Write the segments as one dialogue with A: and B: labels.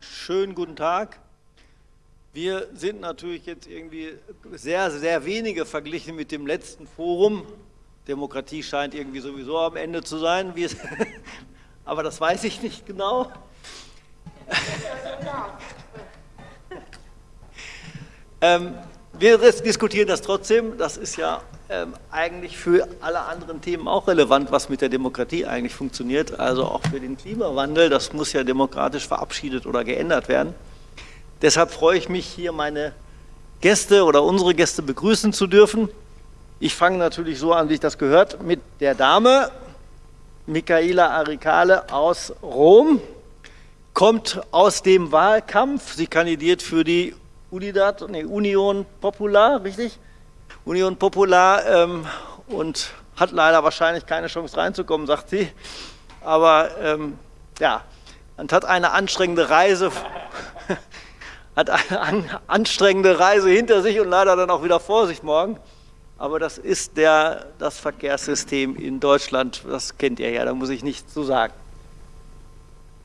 A: Schönen guten Tag. Wir sind natürlich jetzt irgendwie sehr, sehr wenige verglichen mit dem letzten Forum. Demokratie scheint irgendwie sowieso am Ende zu sein, aber das weiß ich nicht genau. ähm, wir diskutieren das trotzdem. Das ist ja ähm, eigentlich für alle anderen Themen auch relevant, was mit der Demokratie eigentlich funktioniert. Also auch für den Klimawandel. Das muss ja demokratisch verabschiedet oder geändert werden. Deshalb freue ich mich, hier meine Gäste oder unsere Gäste begrüßen zu dürfen. Ich fange natürlich so an, wie ich das gehört, mit der Dame, Michaela Aricale aus Rom, kommt aus dem Wahlkampf. Sie kandidiert für die Unidad, nee, Union Popular, richtig? Union Popular ähm, und hat leider wahrscheinlich keine Chance reinzukommen, sagt sie. Aber ähm, ja, und hat eine anstrengende Reise, hat eine an, anstrengende Reise hinter sich und leider dann auch wieder vor sich morgen. Aber das ist der, das Verkehrssystem in Deutschland, das kennt ihr ja, da muss ich nichts zu sagen.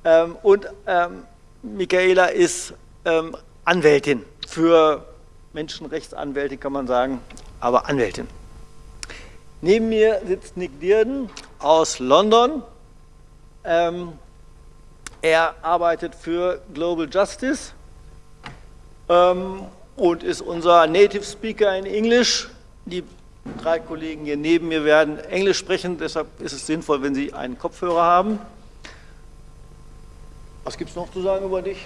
A: Ähm, und ähm, Michaela ist ähm, Anwältin für Menschenrechtsanwältin, kann man sagen, aber Anwältin. Neben mir sitzt Nick Dearden aus London. Ähm, er arbeitet für Global Justice ähm, und ist unser Native Speaker in English. Die drei Kollegen hier neben mir werden Englisch sprechen, deshalb ist es sinnvoll, wenn Sie einen Kopfhörer haben. Was gibt es noch zu sagen über dich?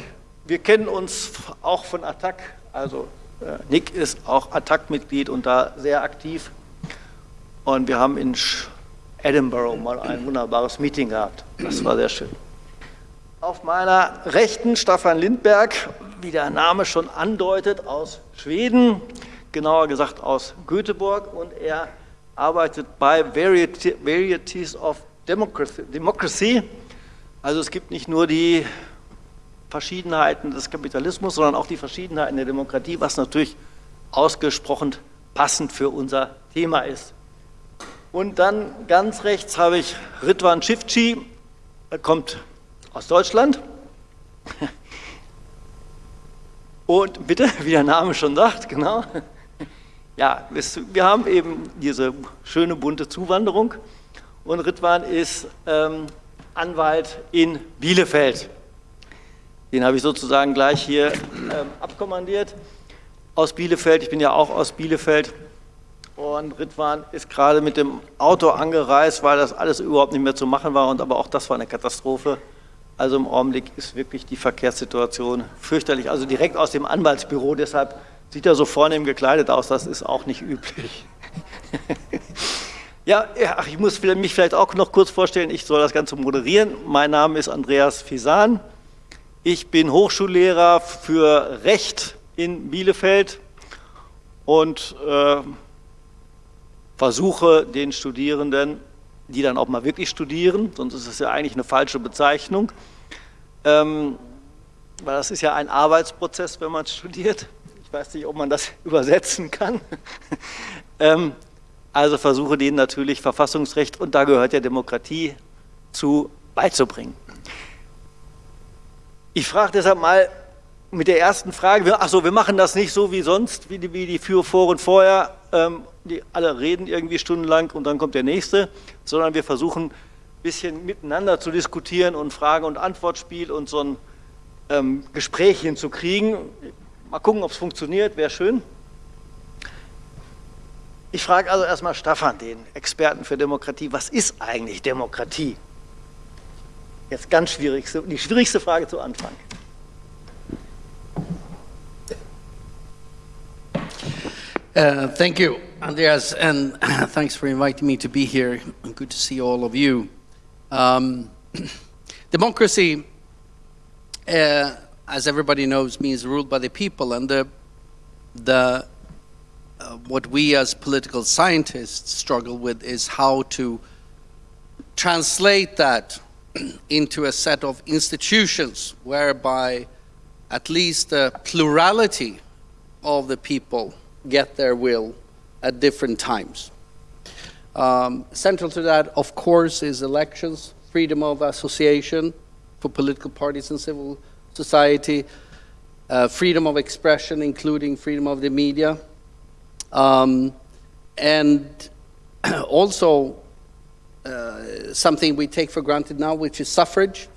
A: Wir kennen uns auch von Attac, also äh, Nick ist auch Attac-Mitglied und da sehr aktiv. Und wir haben in Edinburgh mal ein wunderbares Meeting gehabt. Das war sehr schön. Auf meiner Rechten Staffan Lindberg, wie der Name schon andeutet, aus Schweden, genauer gesagt aus Göteborg. Und er arbeitet bei Varieties of Democracy. Also es gibt nicht nur die Verschiedenheiten des Kapitalismus, sondern auch die Verschiedenheiten der Demokratie, was natürlich ausgesprochen passend für unser Thema ist. Und dann ganz rechts habe ich Ritwan Shifchi, er kommt aus Deutschland. Und bitte, wie der Name schon sagt, genau. Ja, wir haben eben diese schöne bunte Zuwanderung und Ritwan ist ähm, Anwalt in Bielefeld. Den habe ich sozusagen gleich hier ähm, abkommandiert aus Bielefeld. Ich bin ja auch aus Bielefeld. Und Ritwan ist gerade mit dem Auto angereist, weil das alles überhaupt nicht mehr zu machen war. Und aber auch das war eine Katastrophe. Also im Augenblick ist wirklich die Verkehrssituation fürchterlich. Also direkt aus dem Anwaltsbüro. Deshalb sieht er so vornehm gekleidet aus. Das ist auch nicht üblich. ja, ich muss mich vielleicht auch noch kurz vorstellen. Ich soll das Ganze moderieren. Mein Name ist Andreas Fisan. Ich bin Hochschullehrer für Recht in Bielefeld und äh, versuche den Studierenden, die dann auch mal wirklich studieren, sonst ist es ja eigentlich eine falsche Bezeichnung, ähm, weil das ist ja ein Arbeitsprozess, wenn man studiert. Ich weiß nicht, ob man das übersetzen kann. ähm, also versuche denen natürlich Verfassungsrecht, und da gehört ja Demokratie zu, beizubringen. Ich frage deshalb mal mit der ersten Frage, achso, wir machen das nicht so wie sonst, wie die, wie die Foren vorher, ähm, die alle reden irgendwie stundenlang und dann kommt der nächste, sondern wir versuchen ein bisschen miteinander zu diskutieren und Frage- und Antwortspiel und so ein ähm, Gespräch hinzukriegen. Mal gucken, ob es funktioniert, wäre schön. Ich frage also erstmal Staffan, den Experten für Demokratie, was ist eigentlich Demokratie? Jetzt ganz die schwierigste Frage zu Anfang.
B: Uh, thank you, Andreas, and thanks for inviting me to be here. Good to see all of you. Um, democracy, uh, as everybody knows, means ruled by the people, and the, the, uh, what we as political scientists struggle with is how to translate that into a set of institutions whereby at least the plurality of the people get their will at different times. Um, central to that, of course, is elections, freedom of association for political parties and civil society, uh, freedom of expression, including freedom of the media, um, and also uh, something we take for granted now, which is suffrage,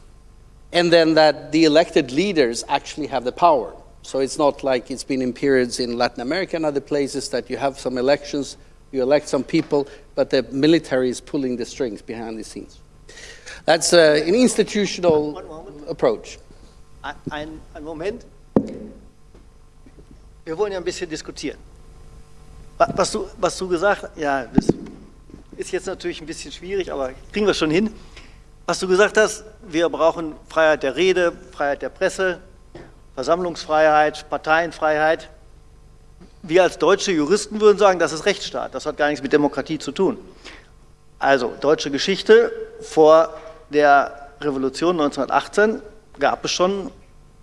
B: and then that the elected leaders actually have the power. So it's not like it's been in periods in Latin America and other places that you have some elections, you elect some people, but the military is pulling the strings behind the scenes. That's uh, an institutional approach.
A: Ein, ein Moment. Wir wollen ja ein bisschen diskutieren. Was du, was du gesagt hast, ja, das ist jetzt natürlich ein bisschen schwierig, aber kriegen wir schon hin. Was du gesagt hast, wir brauchen Freiheit der Rede, Freiheit der Presse, Versammlungsfreiheit, Parteienfreiheit. Wir als deutsche Juristen würden sagen, das ist Rechtsstaat, das hat gar nichts mit Demokratie zu tun. Also deutsche Geschichte, vor der Revolution 1918 gab es schon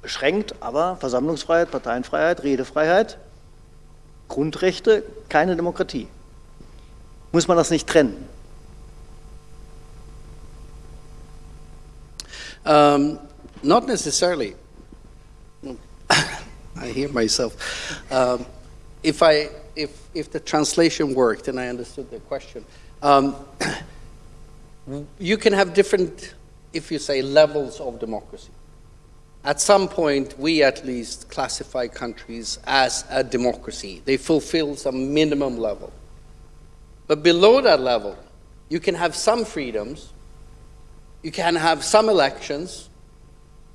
A: beschränkt, aber Versammlungsfreiheit, Parteienfreiheit, Redefreiheit, Grundrechte, keine Demokratie. Muss man das nicht trennen?
B: Um, not necessarily. I hear myself. Um, if I, if, if the translation worked and I understood the question, um, you can have different, if you say, levels of democracy. At some point, we at least classify countries as a democracy. They fulfill some minimum level. But below that level, you can have some freedoms, you can have some elections,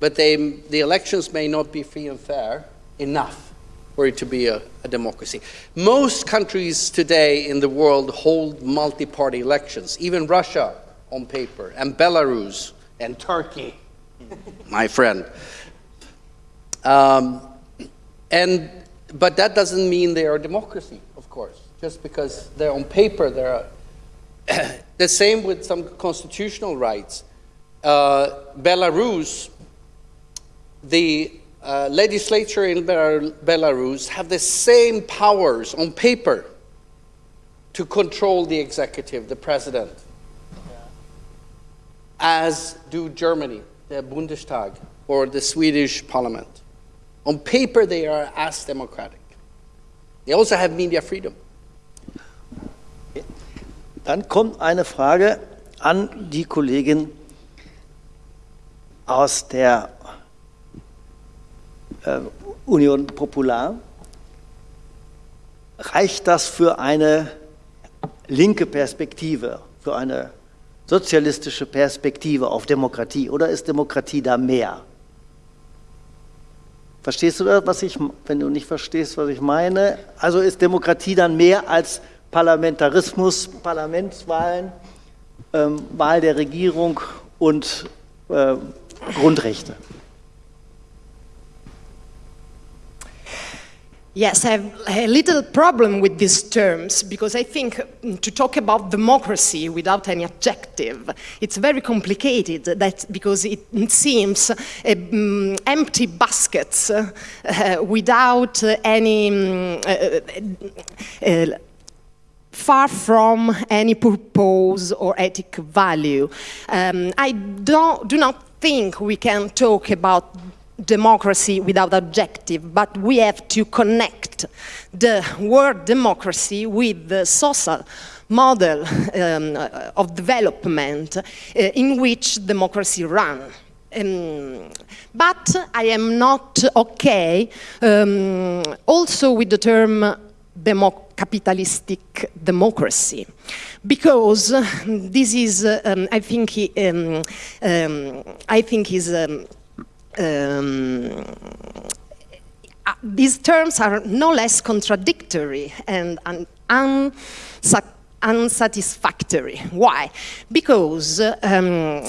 B: but they, the elections may not be free and fair enough for it to be a, a democracy. Most countries today in the world hold multi-party elections, even Russia on paper, and Belarus, and Turkey, my friend. Um, and, but that doesn't mean they are a democracy, of course, just because they're on paper, they're the same with some constitutional rights. Uh, Belarus, the uh, legislature in Belarus have the same powers on paper to control the executive, the president, as do Germany, the Bundestag, or the Swedish parliament. On paper, they are as democratic. They also have media freedom.
A: Dann kommt eine Frage an die Kollegin aus der äh, Union Popular. Reicht das für eine linke Perspektive, für eine sozialistische Perspektive auf Demokratie oder ist Demokratie da mehr? Verstehst du was ich, wenn du nicht verstehst, was ich meine? Also ist Demokratie dann mehr als Parlamentarismus, Parlamentswahlen, ähm, Wahl der Regierung und äh, Grundrechte?
C: Yes, I have a little problem with these terms because I think mm, to talk about democracy without any adjective, it's very complicated that because it seems uh, um, empty baskets uh, without uh, any um, uh, far from any purpose or ethic value. Um, I don't, do not think we can talk about democracy without objective, but we have to connect the word democracy with the social model um, of development uh, in which democracy runs. Um, but I am not okay um, also with the term demo capitalistic democracy because this is, um, I think, um, um, I think is um, um, uh, these terms are no less contradictory and un unsatisfactory. Why? Because, um,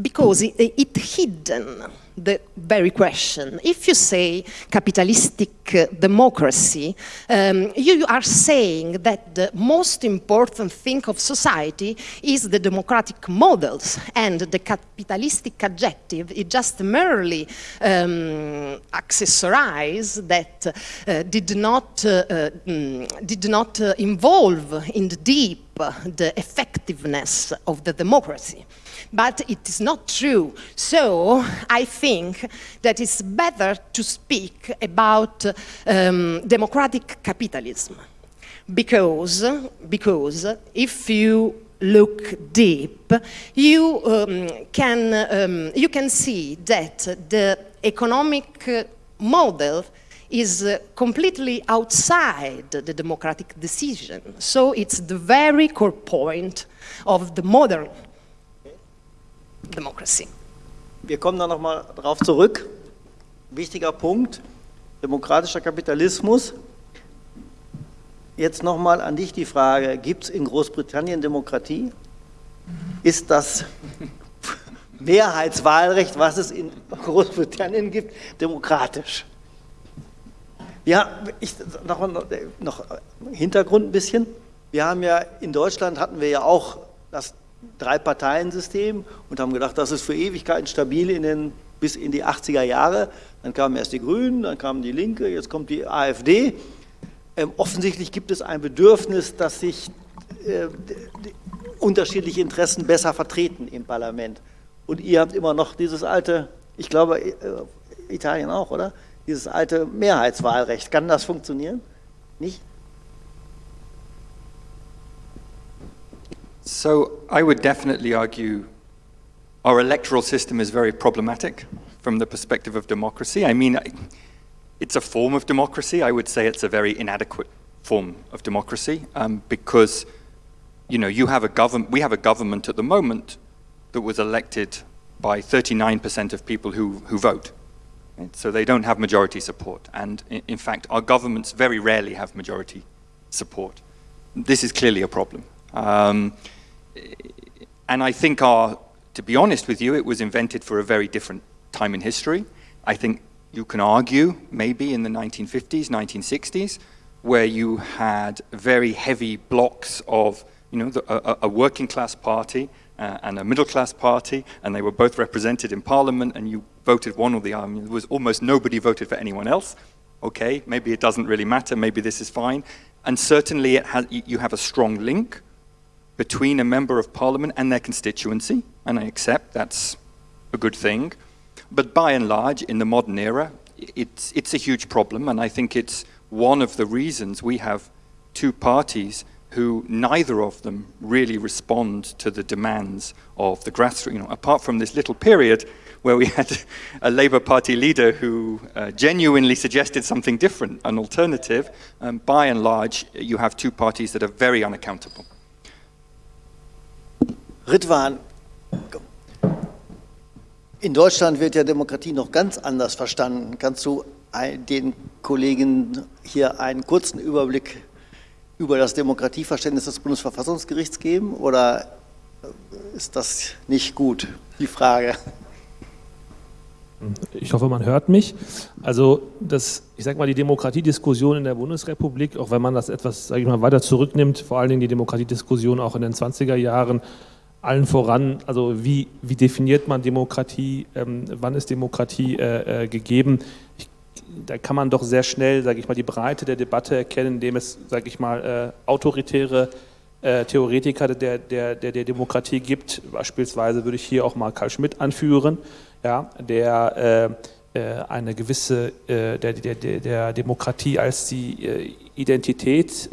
C: because it, it hidden the very question. If you say capitalistic uh, democracy, um, you are saying that the most important thing of society is the democratic models and the capitalistic adjective is just merely um, accessorize that uh, did not, uh, uh mm, did not uh, involve in the deep the effectiveness of the democracy. But it is not true. So I think that it's better to speak about um, democratic capitalism because, because if you look deep, you, um, can, um, you can see that the economic model is uh, completely outside the democratic decision. So it's the very core point of the modern democracy.
A: Wir kommen da nochmal drauf zurück. Wichtiger Punkt, demokratischer Kapitalismus. Jetzt nochmal an dich die Frage, gibt es in Großbritannien Demokratie? Ist das Mehrheitswahlrecht, was es in Großbritannien gibt, demokratisch? Ja, ich, noch, noch Hintergrund ein bisschen. Wir haben ja in Deutschland hatten wir ja auch das Drei-Parteien-System und haben gedacht, das ist für Ewigkeiten stabil in den, bis in die 80er Jahre. Dann kamen erst die Grünen, dann kam die Linke, jetzt kommt die AfD. Ähm, offensichtlich gibt es ein Bedürfnis, dass sich äh, unterschiedliche Interessen besser vertreten im Parlament. Und ihr habt immer noch dieses alte, ich glaube, äh, Italien auch, oder? Dieses alte Mehrheitswahlrecht. Kann das funktionieren? Nicht?
D: So I would definitely argue our electoral system is very problematic from the perspective of democracy. I mean, it's a form of democracy. I would say it's a very inadequate form of democracy um, because, you know, you have a government, we have a government at the moment that was elected by 39% of people who, who vote. Right? So they don't have majority support. And in, fact, our governments very rarely have majority support. This is clearly a problem. Um, and I think our, to be honest with you, it was invented for a very different time in history. I think you can argue, maybe in the 1950s, 1960s, where you had very heavy blocks of, you know, the, a, a, working class party uh, and a middle class party, and they were both represented in parliament, and you voted one or the other. there was almost nobody voted for anyone else. Okay, maybe it doesn't really matter, maybe this is fine. And certainly it has, you have a strong link between a member of parliament and their constituency, and I accept that's a good thing. But by and large, in the modern era, it's, it's a huge problem, and I think it's one of the reasons we have two parties who neither of them really respond to the demands of the grassroots. You know, apart from this little period where we had a Labour Party leader who uh, genuinely suggested something different, an alternative, um, by and large, you have two parties that are very unaccountable.
A: Ritwan, in Deutschland wird ja Demokratie noch ganz anders verstanden. Kannst du den Kollegen hier einen kurzen Überblick über das Demokratieverständnis des Bundesverfassungsgerichts geben oder ist das nicht gut, die Frage?
E: Ich hoffe, man hört mich. Also das, ich sage mal, die Demokratiediskussion in der Bundesrepublik, auch wenn man das etwas, ich mal, weiter zurücknimmt, vor allen Dingen die Demokratiediskussion auch in den 20er Jahren, allen voran, also wie, wie definiert man Demokratie, ähm, wann ist Demokratie äh, äh, gegeben? Ich, da kann man doch sehr schnell, sage ich mal, die Breite der Debatte erkennen, indem es, sage ich mal, äh, autoritäre äh, Theoretiker der, der, der, der, Demokratie gibt. Beispielsweise würde ich hier auch mal Karl Schmidt anführen, ja, der äh, äh, eine gewisse, der, der, der, der Demokratie als die Identität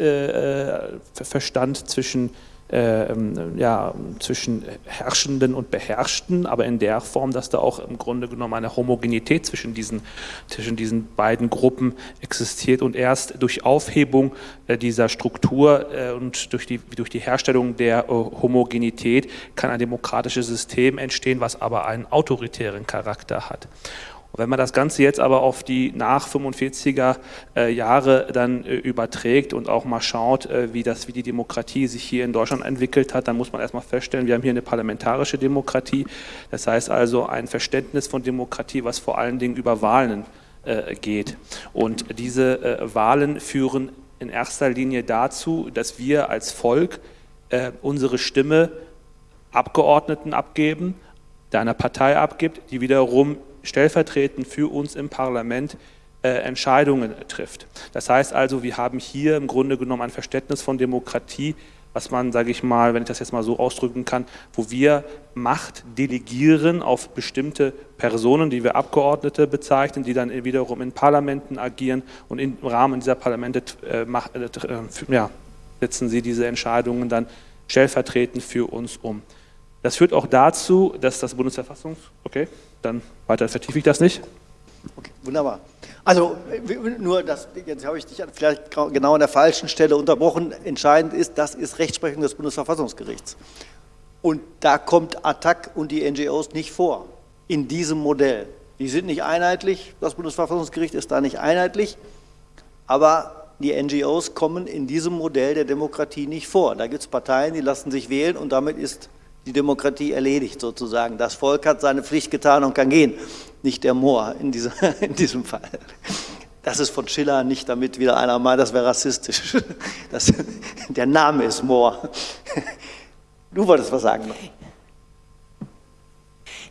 E: verstand zwischen äh, ähm, ja, zwischen Herrschenden und Beherrschten, aber in der Form, dass da auch im Grunde genommen eine Homogenität zwischen diesen, zwischen diesen beiden Gruppen existiert und erst durch Aufhebung äh, dieser Struktur äh, und durch die, durch die Herstellung der Homogenität kann ein demokratisches System entstehen, was aber einen autoritären Charakter hat. Und wenn man das Ganze jetzt aber auf die nach 45er äh, Jahre dann äh, überträgt und auch mal schaut, äh, wie, das, wie die Demokratie sich hier in Deutschland entwickelt hat, dann muss man erstmal feststellen, wir haben hier eine parlamentarische Demokratie. Das heißt also ein Verständnis von Demokratie, was vor allen Dingen über Wahlen geht. Und diese Wahlen führen in erster Linie dazu, dass wir als Volk unsere Stimme Abgeordneten abgeben, der einer Partei abgibt, die wiederum stellvertretend für uns im Parlament äh, Entscheidungen trifft. Das heißt also, wir haben hier im Grunde genommen ein Verständnis von Demokratie, was man, sage ich mal, wenn ich das jetzt mal so ausdrücken kann, wo wir Macht delegieren auf bestimmte Personen, die wir Abgeordnete bezeichnen, die dann wiederum in Parlamenten agieren und im Rahmen dieser Parlamente äh, äh, äh, ja, setzen sie diese Entscheidungen dann stellvertretend für uns um. Das führt auch dazu, dass das Bundesverfassungs... Okay, dann weiter vertiefe ich das nicht.
A: Okay, wunderbar. Also nur, das, jetzt habe ich dich vielleicht genau an der falschen Stelle unterbrochen. Entscheidend ist, das ist Rechtsprechung des Bundesverfassungsgerichts. Und da kommt Attac und die NGOs nicht vor, in diesem Modell. Die sind nicht einheitlich, das Bundesverfassungsgericht ist da nicht einheitlich, aber die NGOs kommen in diesem Modell der Demokratie nicht vor. Da gibt es Parteien, die lassen sich wählen und damit ist die Demokratie erledigt sozusagen. Das Volk hat seine Pflicht getan und kann gehen, nicht der Moor in, dieser, in diesem Fall. Das ist von Schiller nicht, damit wieder einer meint, das wäre rassistisch. Das, der Name ist Moor. Du wolltest was sagen.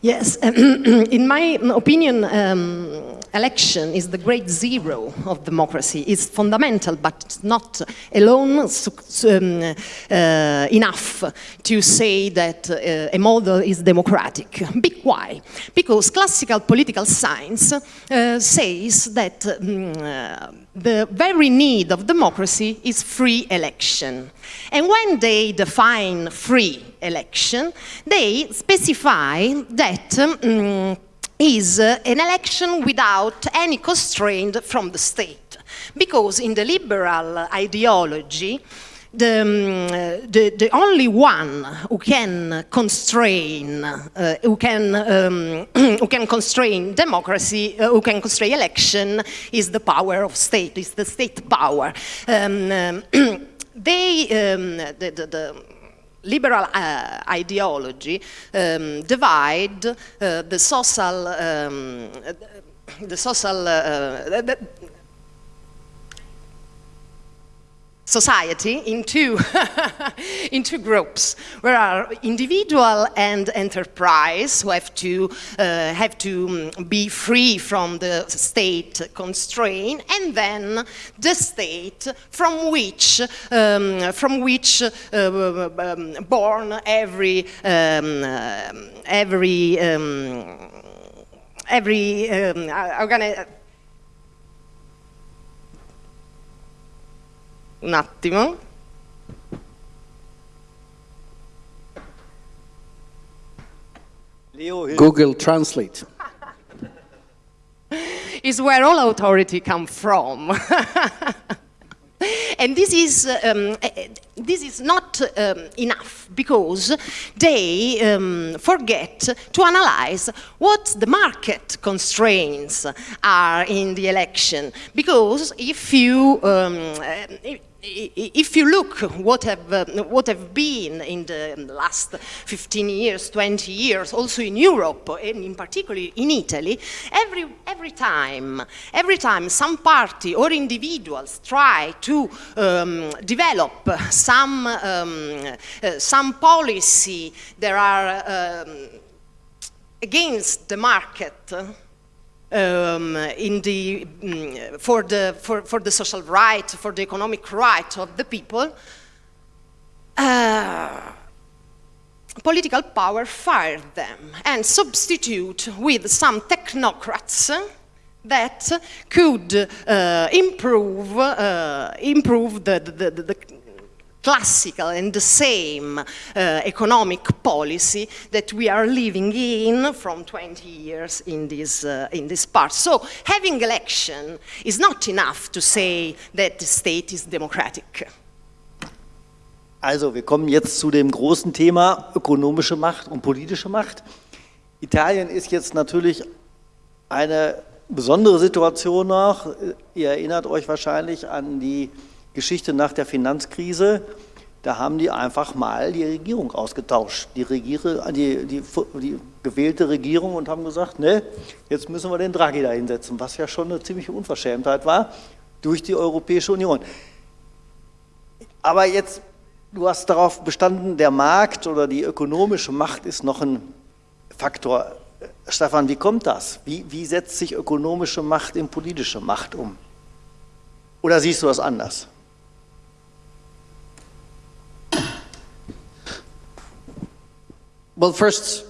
C: Yes, in my opinion, um, election is the great zero of democracy. It's fundamental, but not alone um, uh, enough to say that uh, a model is democratic. Big why? Because classical political science uh, says that um, the very need of democracy is free election. And when they define free election, they specify that um, is an election without any constraint from the state. Because in the liberal ideology, the, um, the, the, only one who can constrain, uh, who, can, um, who can constrain democracy, uh, who can constrain election, is the power of state, is the state power. Um, um they, um, the, the, the, liberal uh, ideology um, divide uh, the social, the social uh, society into, into groups. Where are individual and enterprise who have to, uh, have to um, be free from the state constraint and then the state from which, um, from which uh, um, born every, um, uh, every, um, every, um, Un attimo.
B: Google Translate.
C: is where all authority come from. and this is, um, eh, this is not um, enough because they um, forget to analyze what the market constraints are in the election. Because if you, um, eh, if you look what have, uh, what have been in the last 15 years, 20 years, also in Europe, and in particular in Italy, every, every time, every time some party or individuals try to um, develop some, um, uh, some policy that are um, against the market, um, in the, um, for, the, for, for the social right, for the economic right of the people, uh, political power fired them and substitute with some technocrats that could uh, improve, uh, improve the, the, the, the classical and the same uh, economic policy that we are living in from 20 years in this, uh, in this part. So having election is not enough to say that the state is democratic.
A: Also, wir kommen jetzt zu dem großen Thema ökonomische Macht und politische Macht. Italien ist jetzt natürlich eine besondere Situation noch. Ihr erinnert euch wahrscheinlich an die Geschichte nach der Finanzkrise, da haben die einfach mal die Regierung ausgetauscht, die, Regiere, die, die, die gewählte Regierung und haben gesagt, ne, jetzt müssen wir den Draghi da hinsetzen, was ja schon eine ziemliche Unverschämtheit war, durch die Europäische Union. Aber jetzt, du hast darauf bestanden, der Markt oder die ökonomische Macht ist noch ein Faktor. Stefan, wie kommt das? Wie, wie setzt sich ökonomische Macht in politische Macht um? Oder siehst du das anders?
B: Well, first,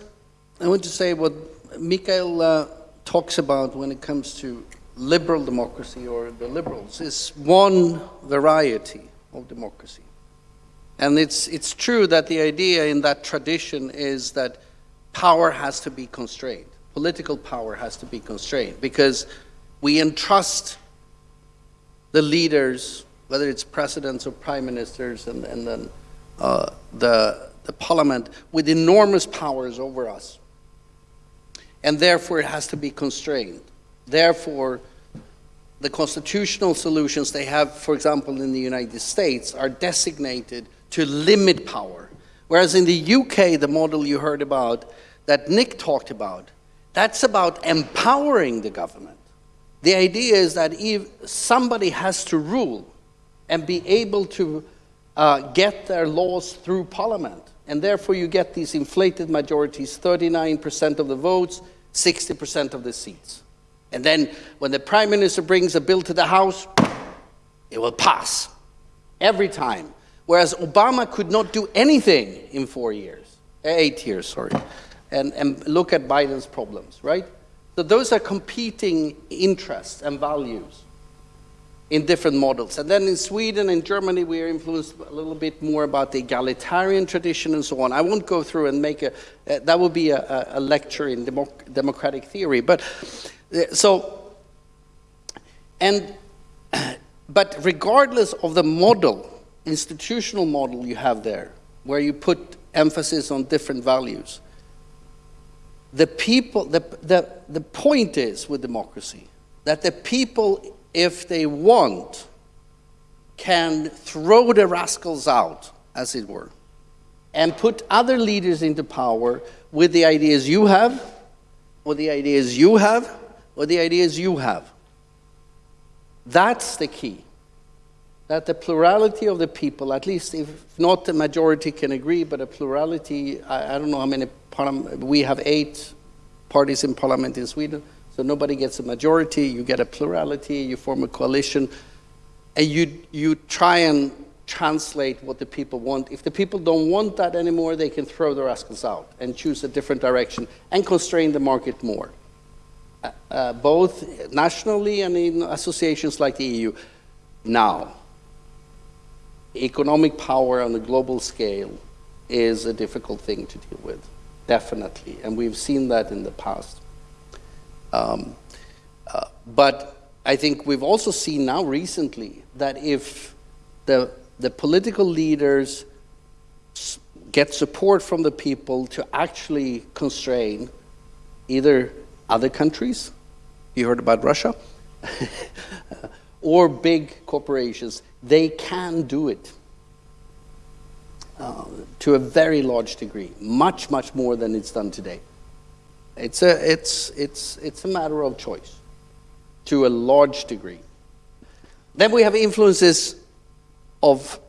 B: I want to say what Mikhail uh, talks about when it comes to liberal democracy or the liberals is one variety of democracy. And it's, it's true that the idea in that tradition is that power has to be constrained. Political power has to be constrained because we entrust the leaders, whether it's presidents or prime ministers and, and then uh, the, the parliament, with enormous powers over us. And therefore it has to be constrained. Therefore, the constitutional solutions they have, for example, in the United States, are designated to limit power. Whereas in the UK, the model you heard about, that Nick talked about, that's about empowering the government. The idea is that if somebody has to rule and be able to uh, get their laws through parliament, and therefore you get these inflated majorities, 39% of the votes, 60% of the seats. And then when the prime minister brings a bill to the House, it will pass every time. Whereas Obama could not do anything in four years, eh, eight years, sorry. And, and look at Biden's problems, right? So those are competing interests and values in different models. And then in Sweden and Germany, we are influenced a little bit more about the egalitarian tradition and so on. I won't go through and make a, uh, that would be a, a lecture in democ democratic theory. But uh, so, and, but regardless of the model, institutional model you have there, where you put emphasis on different values, the people, the, the, the point is with democracy that the people, if they want, can throw the rascals out, as it were, and put other leaders into power with the ideas you have, or the ideas you have, or the ideas you have. That's the key that the plurality of the people, at least if not the majority can agree, but a plurality, I, I don't know how many, we have eight parties in parliament in Sweden, so nobody gets a majority, you get a plurality, you form a coalition, and you, you try and translate what the people want. If the people don't want that anymore, they can throw the rascals out and choose a different direction and constrain the market more. Uh, uh, both nationally and in associations like the EU. Now, economic power on a global scale is a difficult thing to deal with, definitely, and we've seen that in the past. Um, uh, but I think we've also seen now recently that if the, the political leaders get support from the people to actually constrain either other countries, you heard about Russia, or big corporations, they can do it uh, to a very large degree, much, much more than it's done today. It's a, it's, it's, it's a matter of choice to a large degree. Then we have influences of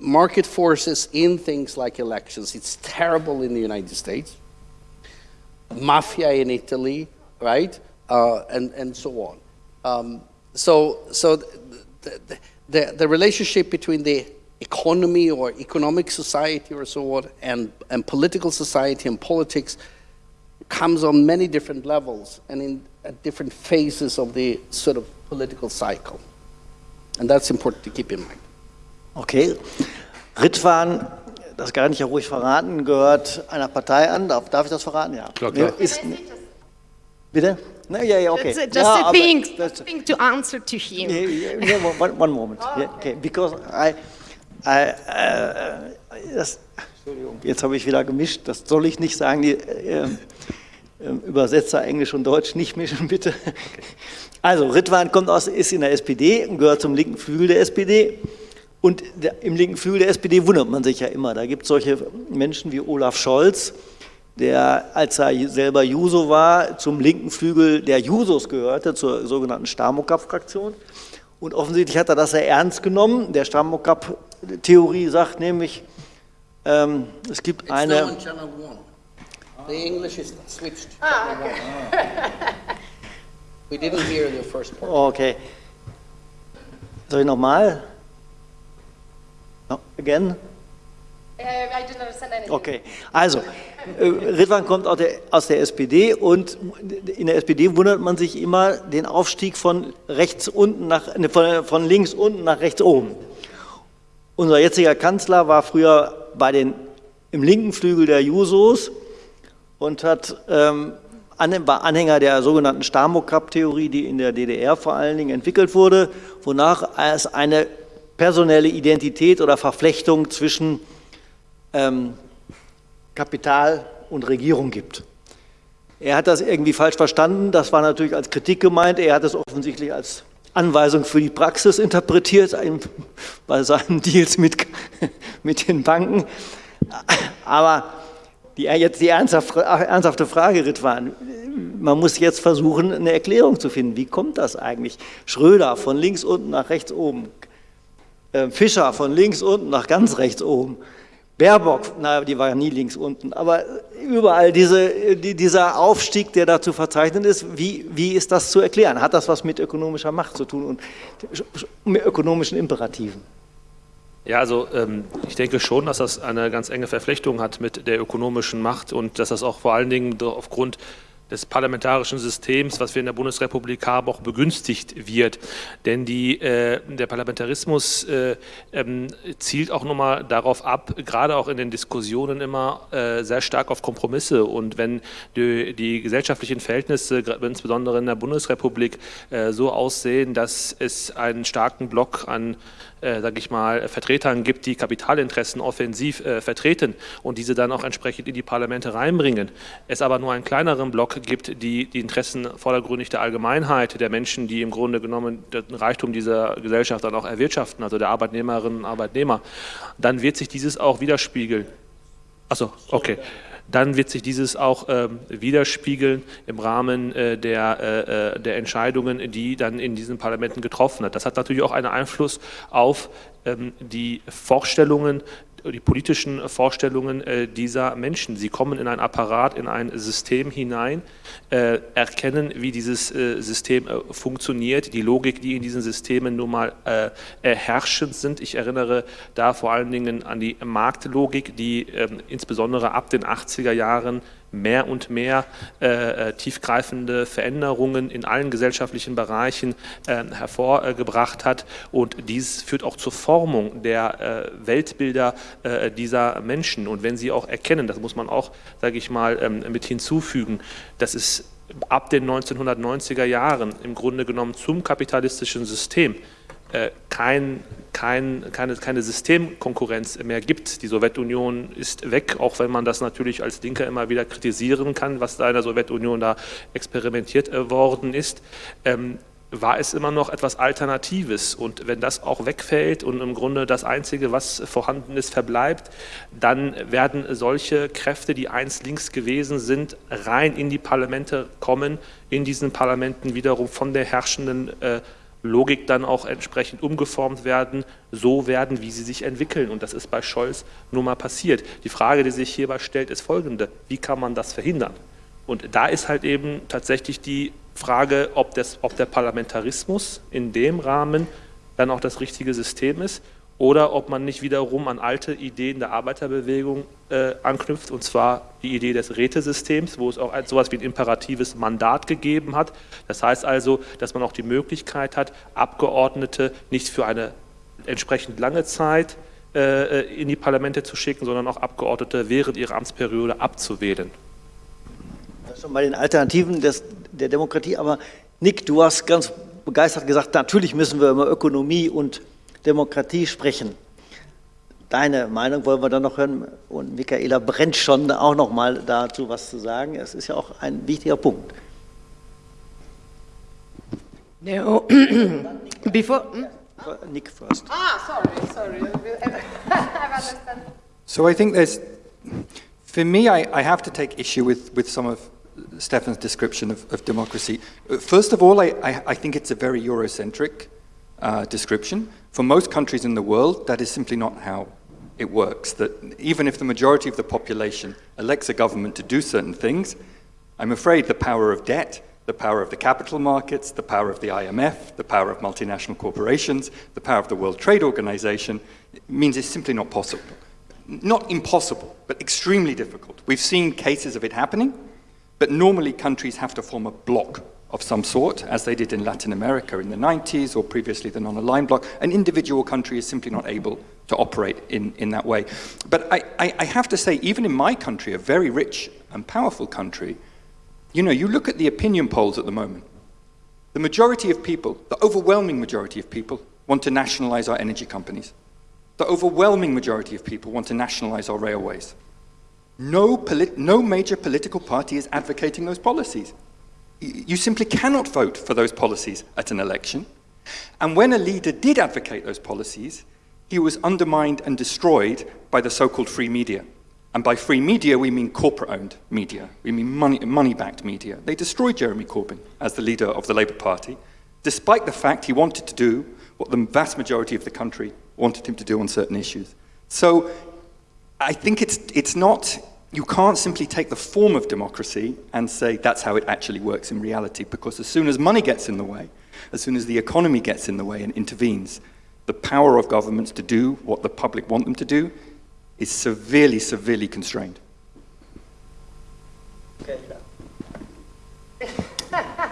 B: market forces in things like elections. It's terrible in the United States, mafia in Italy, right, uh, and, and so on. Um, so so the, the, the, the relationship between the economy or economic society or so on and, and political society and politics comes on many different levels and in at different phases of the sort of political cycle. And that's important to keep in mind.
A: Okay. Ritwan, das kann ich ja ruhig verraten, gehört einer Partei an. Darf, darf ich das verraten? Ja.
E: Klar, klar.
A: Ist, bitte? No, yeah, yeah, okay.
C: That's, just
A: yeah,
C: a thing,
A: that's,
C: thing to answer to him.
A: Yeah, yeah, yeah, one, one moment. Oh, yeah, okay. Because I, I, uh, das, Entschuldigung, jetzt habe ich wieder gemischt. Das soll ich nicht sagen. Die äh, Übersetzer Englisch und Deutsch nicht mischen, bitte. Also, Ritwan kommt aus, ist in der SPD, gehört zum linken Flügel der SPD. Und im linken Flügel der SPD wundert man sich ja immer. Da gibt es solche Menschen wie Olaf Scholz, der, als er selber Juso war, zum linken Flügel der Jusos gehörte, zur sogenannten Stamokap-Fraktion. Und offensichtlich hat er das sehr ernst genommen. Der Stamokap-Theorie sagt nämlich, ähm, es gibt
B: It's
A: eine...
B: The English is switched.
C: Ah, okay.
B: We didn't hear the first part.
A: Okay. Soll ich nochmal? No, again?
F: Uh, I didn't understand anything.
A: Okay, also äh, Ridwan kommt aus der, aus der SPD und in der SPD wundert man sich immer den Aufstieg von rechts unten nach, ne, von, von links unten nach rechts oben. Unser jetziger Kanzler war früher bei den, im linken Flügel der Jusos und hat, ähm, war Anhänger der sogenannten Stamokap-Theorie, die in der DDR vor allen Dingen entwickelt wurde, wonach es eine personelle Identität oder Verflechtung zwischen ähm, Kapital und Regierung gibt. Er hat das irgendwie falsch verstanden, das war natürlich als Kritik gemeint, er hat es offensichtlich als Anweisung für die Praxis interpretiert bei seinen Deals mit, mit den Banken. Aber die, jetzt die ernsthafte Frage, Ritwan, man muss jetzt versuchen, eine Erklärung zu finden. Wie kommt das eigentlich? Schröder von links unten nach rechts oben, äh, Fischer von links unten nach ganz rechts oben, Baerbock, na, die war ja nie links unten, aber überall diese, die, dieser Aufstieg, der da zu verzeichnen ist, wie, wie ist das zu erklären? Hat das was mit ökonomischer Macht zu tun und mit ökonomischen Imperativen?
E: Ja, also ähm, ich denke schon, dass das eine ganz enge Verflechtung hat mit der ökonomischen Macht und dass das auch vor allen Dingen aufgrund des parlamentarischen Systems, was wir in der Bundesrepublik haben, auch begünstigt wird. Denn die, äh, der Parlamentarismus äh, ähm, zielt auch nochmal darauf ab, gerade auch in den Diskussionen immer äh, sehr stark auf Kompromisse. Und wenn die, die gesellschaftlichen Verhältnisse, insbesondere in der Bundesrepublik, äh, so aussehen, dass es einen starken Block an äh, sage ich mal, Vertretern gibt, die Kapitalinteressen offensiv äh, vertreten und diese dann auch entsprechend in die Parlamente reinbringen. Es aber nur einen kleineren Block gibt, die die Interessen vordergründig der Allgemeinheit, der Menschen, die im Grunde genommen den Reichtum dieser Gesellschaft dann auch erwirtschaften, also der Arbeitnehmerinnen und Arbeitnehmer, dann wird sich dieses auch widerspiegeln. Achso, okay dann wird sich dieses auch ähm, widerspiegeln im Rahmen äh, der, äh, äh, der Entscheidungen, die dann in diesen Parlamenten getroffen hat. Das hat natürlich auch einen Einfluss auf ähm, die Vorstellungen die politischen Vorstellungen äh, dieser Menschen. Sie kommen in ein Apparat, in ein System hinein, äh, erkennen, wie dieses äh, System funktioniert, die Logik, die in diesen Systemen nun mal herrschend sind. Ich erinnere da vor allen Dingen an die Marktlogik, die ähm, insbesondere ab den 80er Jahren mehr und mehr äh, äh, tiefgreifende Veränderungen in allen gesellschaftlichen Bereichen äh, hervorgebracht hat. Und dies führt auch zur Formung der äh, Weltbilder äh, dieser Menschen. Und wenn sie auch erkennen, das muss man auch, sage ich mal, ähm, mit hinzufügen, dass es ab den 1990er Jahren im Grunde genommen zum kapitalistischen System kein, kein, keine, keine Systemkonkurrenz mehr gibt. Die Sowjetunion ist weg, auch wenn man das natürlich als Linker immer wieder kritisieren kann, was da in der Sowjetunion da experimentiert äh, worden ist. Ähm, war es immer noch etwas Alternatives. Und wenn das auch wegfällt und im Grunde das Einzige, was vorhanden ist, verbleibt, dann werden solche Kräfte, die einst links gewesen sind, rein in die Parlamente kommen, in diesen Parlamenten wiederum von der herrschenden äh, Logik dann auch entsprechend umgeformt werden, so werden, wie sie sich entwickeln. Und das ist bei Scholz nun mal passiert. Die Frage, die sich hierbei stellt, ist folgende. Wie kann man das verhindern? Und da ist halt eben tatsächlich die Frage, ob, das, ob der Parlamentarismus in dem Rahmen dann auch das richtige System ist oder ob man nicht wiederum an alte Ideen der Arbeiterbewegung äh, anknüpft, und zwar die Idee des Rätesystems, wo es auch so etwas wie ein imperatives Mandat gegeben hat. Das heißt also, dass man auch die Möglichkeit hat, Abgeordnete nicht für eine entsprechend lange Zeit äh, in die Parlamente zu schicken, sondern auch Abgeordnete während ihrer Amtsperiode abzuwählen.
A: Das ist schon bei den Alternativen des, der Demokratie, aber Nick, du hast ganz begeistert gesagt, natürlich müssen wir über Ökonomie und Demokratie sprechen. Deine Meinung wollen wir dann noch hören und Michaela brennt schon auch noch mal dazu was zu sagen. Es ist ja auch ein wichtiger Punkt.
C: No. Before hmm?
A: Nick first.
C: Ah, sorry, sorry.
D: So I think there's, for me, I, I have to take issue with, with some of Stefan's description of, of democracy. First of all, I, I, I think it's a very Eurocentric uh, description. For most countries in the world, that is simply not how it works. That even if the majority of the population elects a government to do certain things, I'm afraid the power of debt, the power of the capital markets, the power of the IMF, the power of multinational corporations, the power of the World Trade Organization means it's simply not possible. not impossible, but extremely difficult. We've seen cases of it happening, but normally countries have to form a bloc of some sort, as they did in Latin America in the 90s or previously the non-aligned bloc. An individual country is simply not able to operate in, in that way. But I, I, I have to say, even in my country, a very rich and powerful country, you know, you look at the opinion polls at the moment. The majority of people, the overwhelming majority of people, want to nationalize our energy companies. The overwhelming majority of people want to nationalize our railways. No, no major political party is advocating those policies you simply cannot vote for those policies at an election. And when a leader did advocate those policies, he was undermined and destroyed by the so-called free media. And by free media, we mean corporate-owned media. We mean money-backed media. They destroyed Jeremy Corbyn as the leader of the Labour Party, despite the fact he wanted to do what the vast majority of the country wanted him to do on certain issues. So I think it's, it's not you can't simply take the form of democracy and say that's how it actually works in reality, because as soon as money gets in the way, as soon as the economy gets in the way and intervenes, the power of governments to do what the public want them to do is severely, severely constrained.
C: Okay.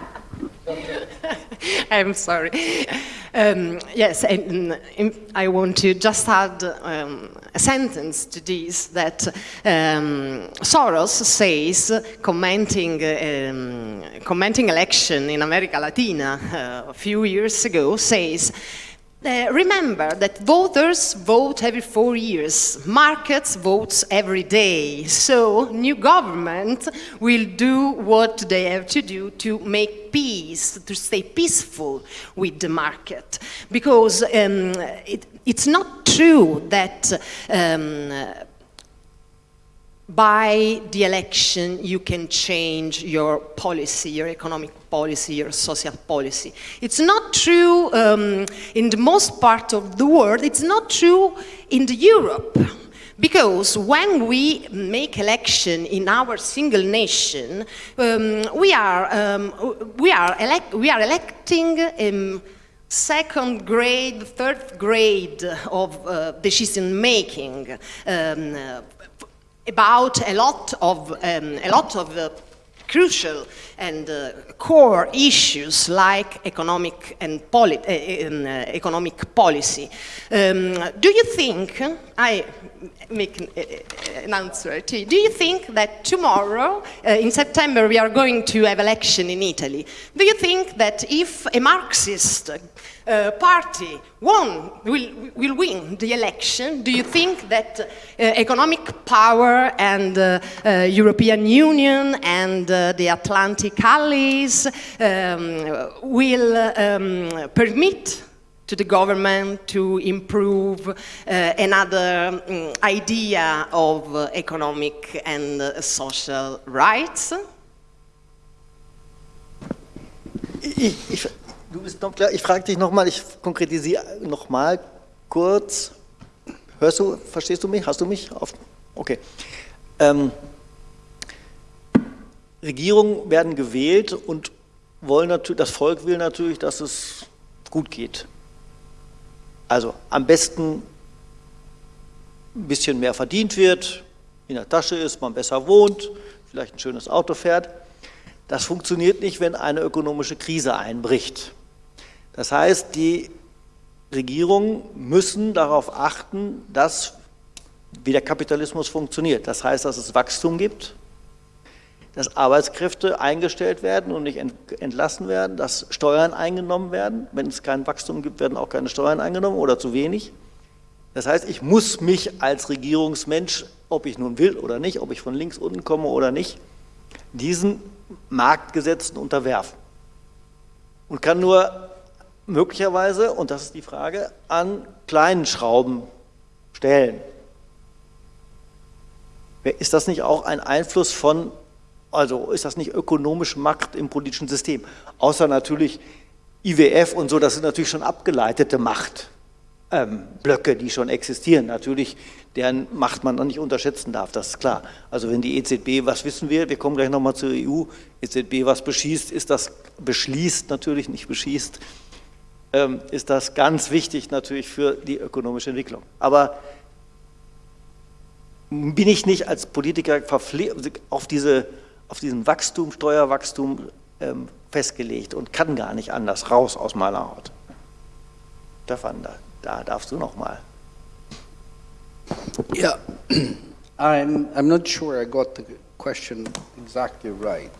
C: I'm sorry. Um, yes, and, I want to just add um, a sentence to this that um, Soros says, commenting, um, commenting election in America Latina uh, a few years ago, says, uh, remember that voters vote every four years, markets vote every day, so new government will do what they have to do to make peace, to stay peaceful with the market. Because um, it, it's not true that um, by the election you can change your policy, your economic policy, your social policy. It's not true um, in the most part of the world, it's not true in the Europe. Because when we make election in our single nation, um, we, are, um, we, are we are electing um, second grade, third grade of uh, decision making um, about a lot of, um, a lot of uh, crucial and uh, core issues like economic and poli uh, um, uh, economic policy. Um, do you think, I make an, uh, an answer to do you think that tomorrow, in September, we are going to have election in Italy? Do you think that if a Marxist uh, party won, will, will win the election, do you think that uh, economic power and uh, uh European Union and uh, the Atlantic allies um, will um, permit to the government to improve another um, idea of economic and social rights?
A: Ich, Du bist noch klar. Ich frage dich nochmal, ich konkretisiere nochmal kurz. Hörst du, verstehst du mich? Hast du mich? Auf? Okay. Ähm, Regierungen werden gewählt und wollen natürlich, das Volk will natürlich, dass es gut geht. Also am besten ein bisschen mehr verdient wird, in der Tasche ist, man besser wohnt, vielleicht ein schönes Auto fährt. Das funktioniert nicht, wenn eine ökonomische Krise einbricht. Das heißt, die Regierungen müssen darauf achten, dass wie der Kapitalismus funktioniert. Das heißt, dass es Wachstum gibt, dass Arbeitskräfte eingestellt werden und nicht entlassen werden, dass Steuern eingenommen werden. Wenn es kein Wachstum gibt, werden auch keine Steuern eingenommen oder zu wenig. Das heißt, ich muss mich als Regierungsmensch, ob ich nun will oder nicht, ob ich von links unten komme oder nicht, diesen Marktgesetzen unterwerfen. Und kann nur möglicherweise, und das ist die Frage, an kleinen Schrauben stellen. Ist das nicht auch ein Einfluss von, also ist das nicht ökonomische Macht im politischen System? Außer natürlich IWF und so, das sind natürlich schon abgeleitete Machtblöcke, ähm, die schon existieren. Natürlich, deren Macht man nicht unterschätzen darf, das ist klar. Also wenn die EZB, was wissen wir, wir kommen gleich nochmal zur EU, EZB was beschießt, ist das, beschließt natürlich, nicht beschießt, ist das ganz wichtig natürlich für die ökonomische Entwicklung. Aber bin ich nicht als Politiker auf, diese, auf diesen Wachstum, Steuerwachstum ähm, festgelegt und kann gar nicht anders raus aus meiner Haut. Stefan, da, da darfst du noch mal.
B: Yeah, I'm, I'm not sure I got the question exactly right.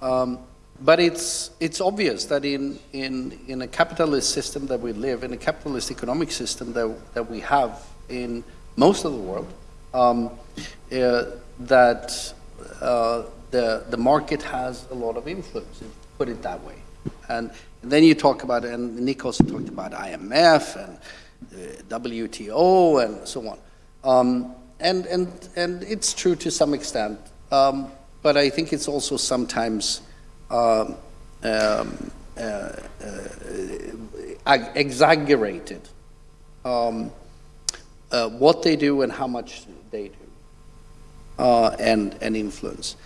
B: Um, but it's, it's obvious that in, in, in a capitalist system that we live, in a capitalist economic system that, that we have in most of the world, um, uh, that uh, the, the market has a lot of influence, put it that way. And, then you talk about, and Nick also talked about IMF and uh, WTO and so on. Um, and, and, and it's true to some extent, um, but I think it's also sometimes um, um uh, uh, exaggerated um, uh, what they do and how much they do, uh, and, and influence.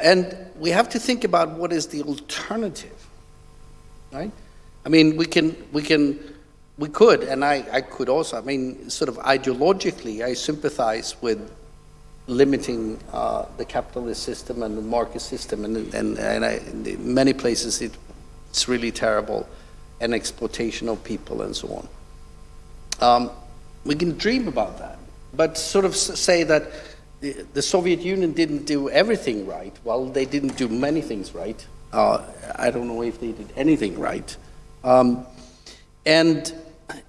B: And we have to think about what is the alternative, right? I mean, we can, we can, we could, and I, I could also, I mean, sort of ideologically, I sympathize with limiting uh, the capitalist system and the market system, and, and, and I, in many places it, it's really terrible, and exploitation of people and so on. Um, we can dream about that, but sort of say that the, the, Soviet Union didn't do everything right. Well, they didn't do many things right. Uh, I don't know if they did anything right. Um, and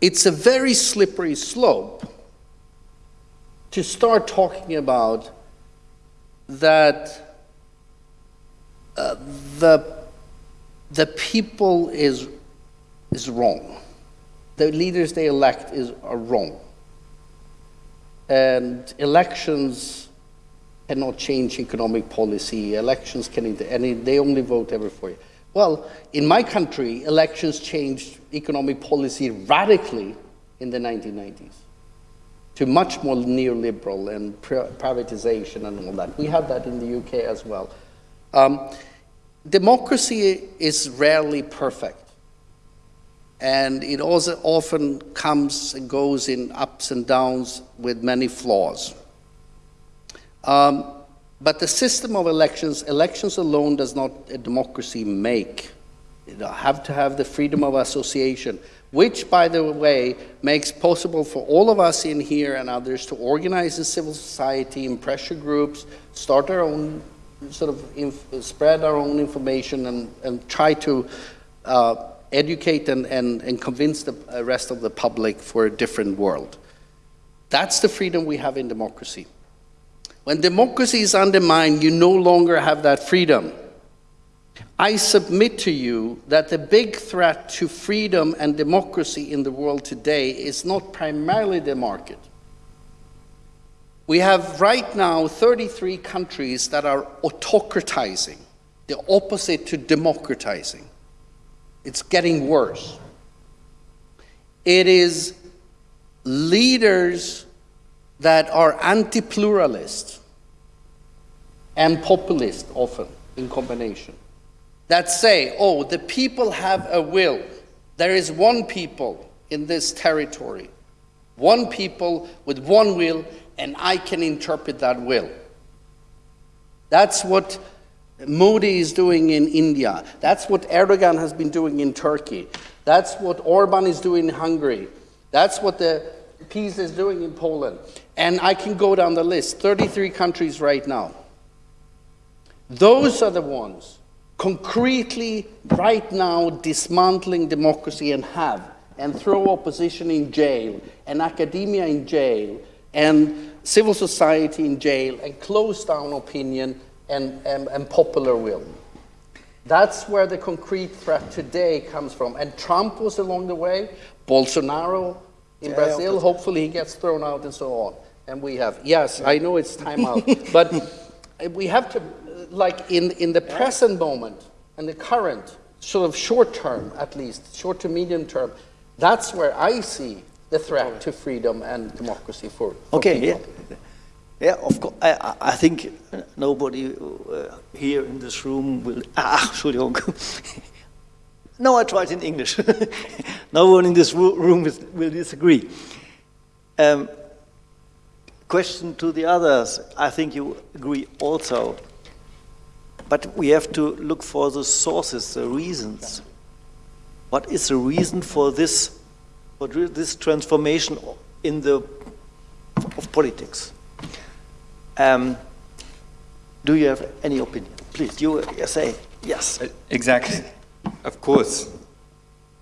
B: it's a very slippery slope to start talking about that uh, the, the people is, is wrong. The leaders they elect is, are wrong. And elections cannot change economic policy. Elections can, and they only vote every four years. Well, in my country, elections changed economic policy radically in the 1990s to much more neoliberal and privatization and all that. We have that in the UK as well. Um, democracy is rarely perfect. And it also often comes and goes in ups and downs with many flaws. Um, but the system of elections, elections alone does not a democracy make. Have to have the freedom of association, which, by the way, makes possible for all of us in here and others to organize in civil society, in pressure groups, start our own sort of spread our own information and, and try to uh, educate and, and, and convince the uh, rest of the public for a different world. That's the freedom we have in democracy. When democracy is undermined, you no longer have that freedom. I submit to you that the big threat to freedom and democracy in the world today is not primarily the market. We have right now 33 countries that are autocratizing, the opposite to democratizing. It's getting worse. It is leaders that are anti-pluralist and populist often in combination that say, oh, the people have a will. There is one people in this territory, one people with one will, and I can interpret that will. That's what Modi is doing in India. That's what Erdogan has been doing in Turkey. That's what Orban is doing in Hungary. That's what the PiS is doing in Poland. And I can go down the list, 33 countries right now. Those are the ones concretely right now dismantling democracy and have and throw opposition in jail and academia in jail and civil society in jail and close down opinion and, and, and popular will. That's where the concrete threat today comes from. And Trump was along the way, Bolsonaro in yeah, Brazil, hopefully he gets thrown out and so on. And we have, yes, I know it's time out, but we have to, like in, in the present moment and the current, sort of short term at least, short to medium term, that's where I see the threat to freedom and democracy for, for
A: okay,
B: people.
A: Yeah. Yeah, of course. I, I think nobody uh, here in this room will. Ah, Entschuldigung. no, I tried in English. no one in this room will disagree. Um, question to the others, I think you agree also. But we have to look for the sources, the reasons. What is the reason for this, for this transformation in the of politics? Um, do you have any opinion? Please, you say yes.
D: Exactly. Of course.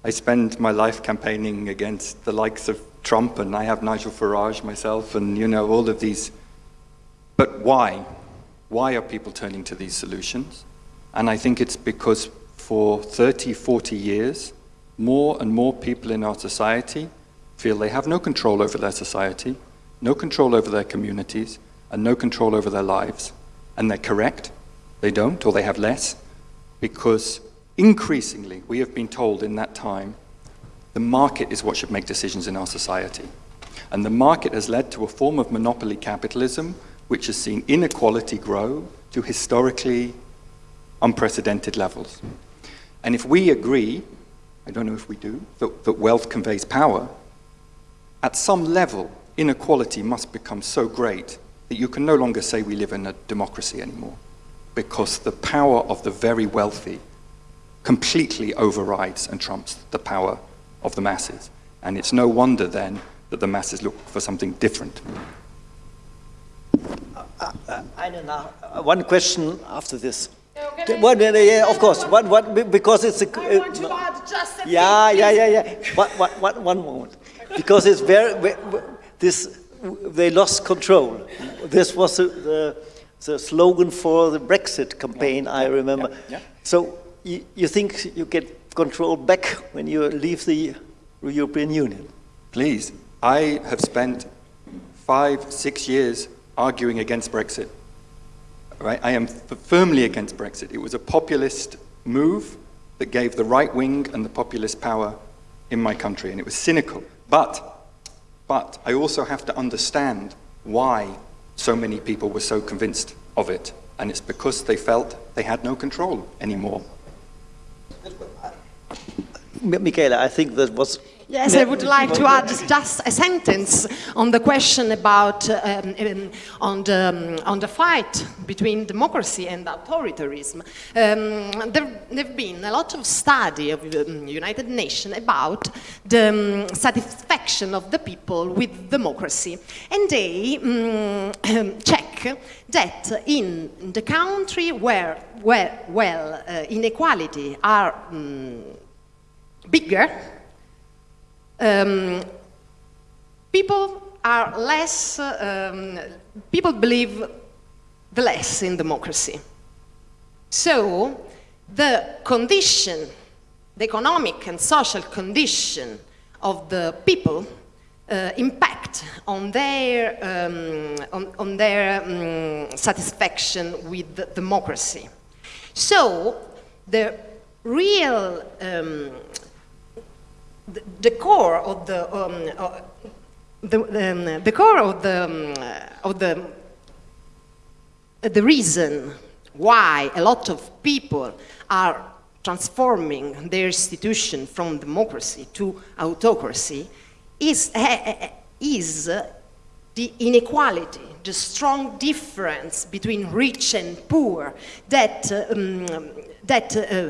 D: I spend my life campaigning against the likes of Trump, and I have Nigel Farage myself, and you know, all of these. But why? Why are people turning to these solutions? And I think it's because for 30, 40 years, more and more people in our society feel they have no control over their society, no control over their communities, and no control over their lives. And they're correct, they don't, or they have less, because increasingly we have been told in that time the market is what should make decisions in our society. And the market has led to a form of monopoly capitalism which has seen inequality grow to historically unprecedented levels. And if we agree, I don't know if we do, that, that wealth conveys power, at some level, inequality must become so great that you can no longer say we live in a democracy anymore because the power of the very wealthy completely overrides and trumps the power of the masses. And it's no wonder then that the masses look for something different.
A: Uh, uh, uh, one question after this. One, yeah, of course. One, one, because it's a.
C: I want to add just a
A: yeah, yeah, yeah, yeah. One, one, one moment, because it's very this. They lost control. This was the the slogan for the Brexit campaign. I remember. Yeah, yeah. So you, you think you get control back when you leave the European Union?
D: Please. I have spent five, six years arguing against Brexit. Right? I am firmly against Brexit. It was a populist move that gave the right wing and the populist power in my country, and it was cynical. But, but I also have to understand why so many people were so convinced of it, and it's because they felt they had no control anymore.
A: Michaela, I think that was
C: Yes, I would like to add just a sentence on the question about um, um, on, the, um, on the fight between democracy and authoritarianism. Um, there have been a lot of study of the um, United Nations about the satisfaction of the people with democracy, and they check that in the country where, where well, uh, inequality are bigger um, people are less, um, people believe the less in democracy. So the condition, the economic and social condition of the people uh, impact on their, um, on, on, their um, satisfaction with the democracy. So the real um, the, core of the um, uh, the, um, the core of the um, of the uh, the reason why a lot of people are transforming their institution from democracy to autocracy is, uh, is the inequality, the strong difference between rich and poor that, um, that uh,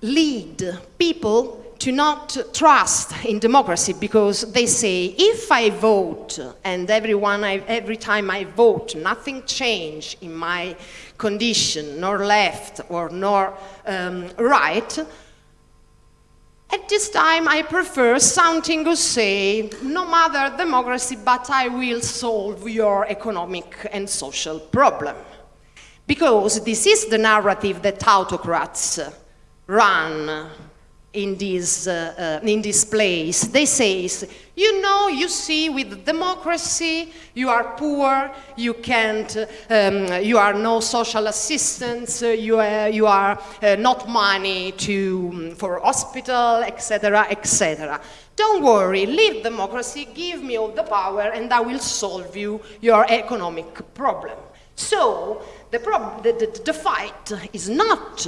C: lead people to not trust in democracy because they say if I vote and everyone I, every time I vote nothing change in my condition nor left or nor um, right at this time I prefer something to say no matter democracy but I will solve your economic and social problem. Because this is the narrative that autocrats run in this, uh, uh, in this place. They say, you know, you see, with democracy, you are poor, you can't, um, you are no social assistance, uh, you, are, you are uh, not money to, um, for hospital, etc., etc. Don't worry, leave democracy, give me all the power, and I will solve you your economic problem. So, the, prob the, the, the fight is not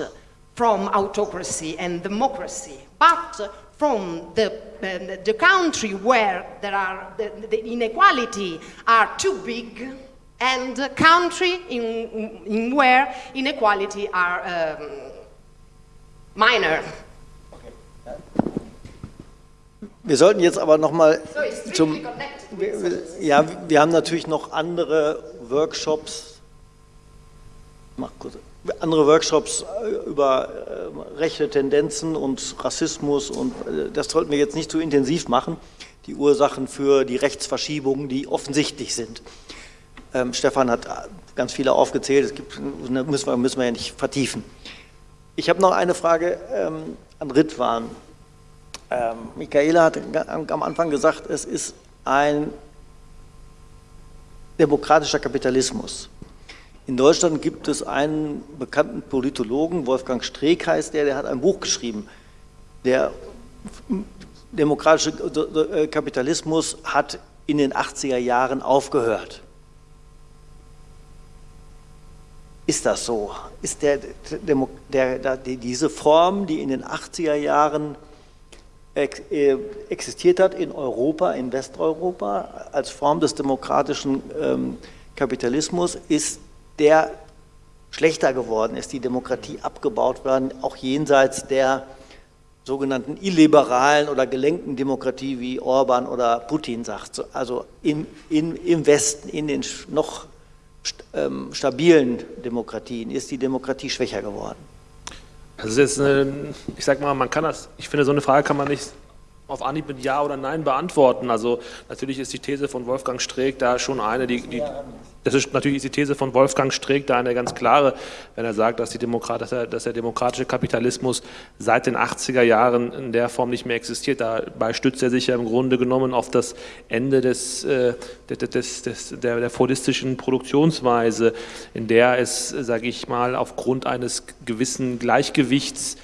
C: from autocracy and democracy, but from the, uh, the country where there are the, the inequality are too big and the country in, in where inequality are um, minor.
A: Wir sollten jetzt aber noch mal
C: So it's strictly
A: zum ja, wir haben natürlich noch andere Workshops, mach kurz, andere Workshops äh, über äh, rechte Tendenzen und Rassismus und äh, das sollten wir jetzt nicht zu intensiv machen. Die Ursachen für die Rechtsverschiebungen, die offensichtlich sind. Ähm, Stefan hat ganz viele aufgezählt, es gibt, ne, müssen, wir, müssen wir ja nicht vertiefen. Ich habe noch eine Frage ähm, an Ritwan. Ähm, Michaela hat am Anfang gesagt, es ist ein demokratischer Kapitalismus. In Deutschland gibt es einen bekannten Politologen, Wolfgang Streeck heißt der, der hat ein Buch geschrieben. Der demokratische äh, Kapitalismus hat in den 80er Jahren aufgehört. Ist das so? Ist der, der, der, diese Form, die in den 80er Jahren ex- äh, existiert hat in Europa, in Westeuropa, als Form des demokratischen ähm, Kapitalismus, ist der schlechter geworden, ist die Demokratie abgebaut worden, auch jenseits der sogenannten illiberalen oder gelenkten Demokratie, wie Orban oder Putin sagt. So, Also in, in, im Westen, in den noch ähm, stabilen Demokratien, ist die Demokratie schwächer geworden.
E: Das ist eine, ich sag mal, man kann das, ich finde, so eine Frage kann man nicht auf Anhieb mit Ja oder Nein beantworten. Also natürlich ist die These von Wolfgang Streeck da schon eine, die, die das ist natürlich ist die These von Wolfgang Streeck da eine ganz klare, wenn er sagt, dass, die Demokrat, dass, er, dass der demokratische Kapitalismus seit den 80er Jahren in der Form nicht mehr existiert. Dabei stützt er sich ja im Grunde genommen auf das Ende des, äh, des, des, der, der fordistischen Produktionsweise, in der es, sage ich mal, aufgrund eines gewissen Gleichgewichts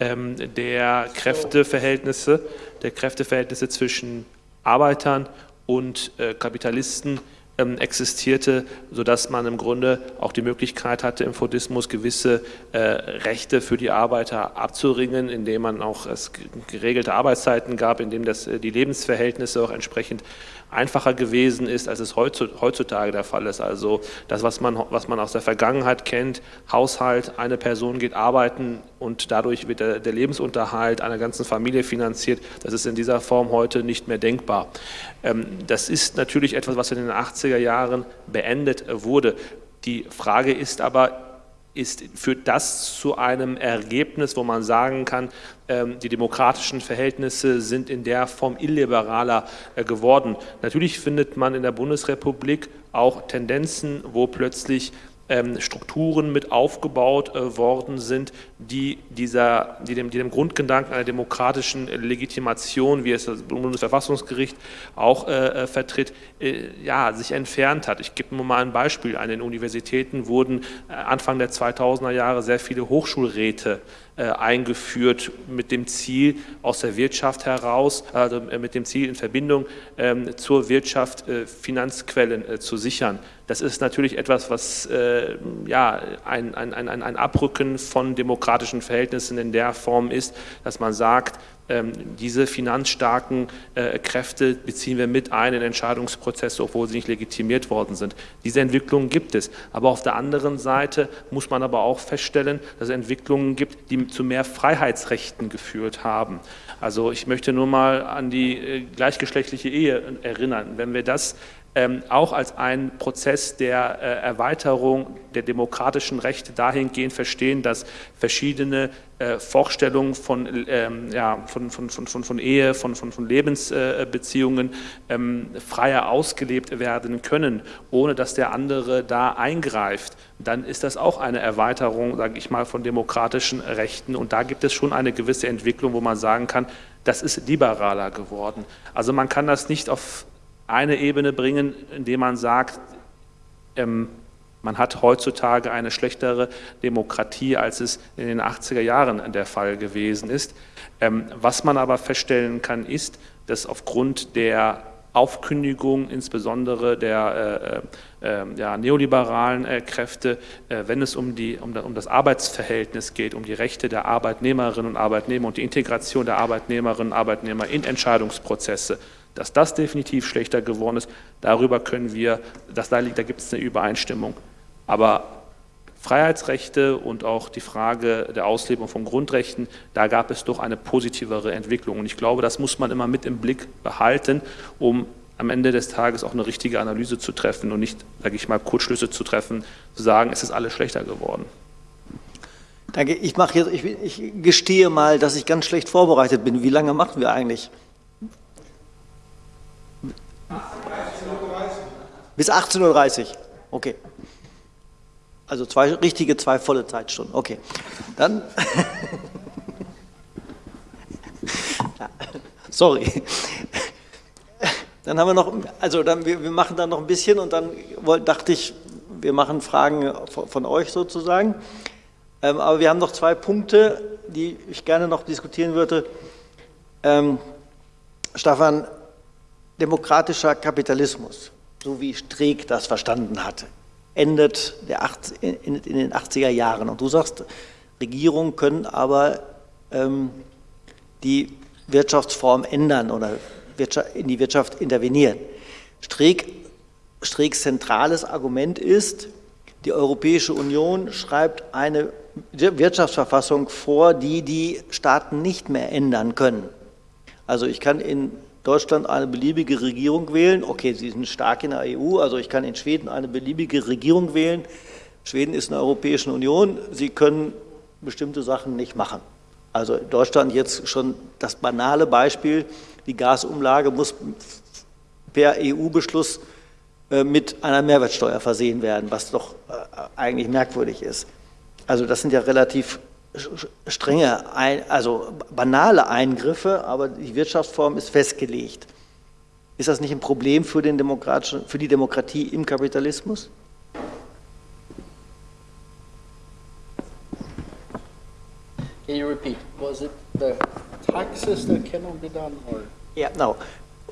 E: ähm, der Kräfteverhältnisse, der Kräfteverhältnisse zwischen Arbeitern und äh, Kapitalisten ähm, existierte, sodass man im Grunde auch die Möglichkeit hatte, im Fordismus gewisse äh, Rechte für die Arbeiter abzuringen, indem man auch es geregelte Arbeitszeiten gab, indem das, äh, die Lebensverhältnisse auch entsprechend einfacher gewesen ist, als es heutzu- heutzutage der Fall ist. Also das, was man, was man aus der Vergangenheit kennt, Haushalt, eine Person geht arbeiten und dadurch wird der, der Lebensunterhalt einer ganzen Familie finanziert, das ist in dieser Form heute nicht mehr denkbar. Ähm, das ist natürlich etwas, was in den 80er Jahren beendet wurde. Die Frage ist aber, ist, führt das zu einem Ergebnis, wo man sagen kann, ähm, die demokratischen Verhältnisse sind in der Form illiberaler äh, geworden. Natürlich findet man in der Bundesrepublik auch Tendenzen, wo plötzlich Strukturen mit aufgebaut äh, worden sind, die, dieser, die, dem, die dem Grundgedanken einer demokratischen Legitimation, wie es das Bundesverfassungsgericht auch äh, äh, vertritt, äh, ja, sich entfernt hat. Ich gebe nur mal ein Beispiel. An den Universitäten wurden äh, Anfang der 2000er Jahre sehr viele Hochschulräte äh, eingeführt mit dem Ziel aus der Wirtschaft heraus, also äh, mit dem Ziel in Verbindung ähm, zur Wirtschaft äh, Finanzquellen äh, zu sichern. Das ist natürlich etwas, was äh, ja, ein, ein, ein, ein Abrücken von demokratischen Verhältnissen in der Form ist, dass man sagt, diese finanzstarken äh, Kräfte beziehen wir mit ein in Entscheidungsprozesse, obwohl sie nicht legitimiert worden sind. Diese Entwicklungen gibt es. Aber auf der anderen Seite muss man aber auch feststellen, dass es Entwicklungen gibt, die zu mehr Freiheitsrechten geführt haben. Also ich möchte nur mal an die äh, gleichgeschlechtliche Ehe erinnern. Wenn wir das ähm, auch als einen Prozess der äh, Erweiterung der demokratischen Rechte dahingehend verstehen, dass verschiedene äh, Vorstellungen von, ähm, ja, von, von, von, von Ehe, von, von, von Lebensbeziehungen ähm, freier ausgelebt werden können, ohne dass der andere da eingreift, dann ist das auch eine Erweiterung, sage ich mal, von demokratischen Rechten. Und da gibt es schon eine gewisse Entwicklung, wo man sagen kann, das ist liberaler geworden. Also man kann das nicht auf eine Ebene bringen, indem man sagt, ähm, man hat heutzutage eine schlechtere Demokratie, als es in den 80er Jahren der Fall gewesen ist. Ähm, was man aber feststellen kann, ist, dass aufgrund der Aufkündigung insbesondere der äh, äh, ja, neoliberalen äh, Kräfte, äh, wenn es um, die, um, um, das Arbeitsverhältnis geht, um die Rechte der Arbeitnehmerinnen und Arbeitnehmer und die Integration der Arbeitnehmerinnen und Arbeitnehmer in Entscheidungsprozesse. Dass das definitiv schlechter geworden ist, darüber können wir, das, da, da gibt es eine Übereinstimmung. Aber Freiheitsrechte und auch die Frage der Auslebung von Grundrechten, da gab es doch eine positivere Entwicklung. Und ich glaube, das muss man immer mit im Blick behalten, um am Ende des Tages auch eine richtige Analyse zu treffen und nicht, sage ich mal, Kurzschlüsse zu treffen, zu sagen, es ist alles schlechter geworden.
A: Danke. Ich mache jetzt, ich, ich gestehe mal, dass ich ganz schlecht vorbereitet bin. Wie lange machen wir eigentlich? Bis 18.30 Uhr. Okay. Also zwei richtige, zwei volle Zeitstunden. Okay. Dann. Sorry. Dann haben wir noch, also dann, wir, wir, machen dann noch ein bisschen und dann dachte ich, wir machen Fragen von, euch sozusagen. Ähm, aber wir haben noch zwei Punkte, die ich gerne noch diskutieren würde. Ähm, Stefan, demokratischer Kapitalismus, so wie Streeck das verstanden hatte endet in, den 80er Jahren. Und du sagst, Regierungen können aber ähm, die Wirtschaftsform ändern oder in die Wirtschaft intervenieren. Streeck, Streecks zentrales Argument ist, die Europäische Union schreibt eine Wirtschaftsverfassung vor, die die Staaten nicht mehr ändern können. Also ich kann in Deutschland eine beliebige Regierung wählen. Okay, sie sind stark in der EU, also ich kann in Schweden eine beliebige Regierung wählen. Schweden ist in der Europäischen Union, sie können bestimmte Sachen nicht machen. Also Deutschland jetzt schon das banale Beispiel, die Gasumlage muss per EU-Beschluss äh, mit einer Mehrwertsteuer versehen werden, was doch äh, eigentlich merkwürdig ist. Also das sind ja relativ strenge, also banale Eingriffe, aber die Wirtschaftsform ist festgelegt. Ist das nicht ein Problem für, den demokratischen, für die Demokratie im Kapitalismus?
B: Can you repeat? Was it the taxes that cannot be done, or?
A: Yeah, no.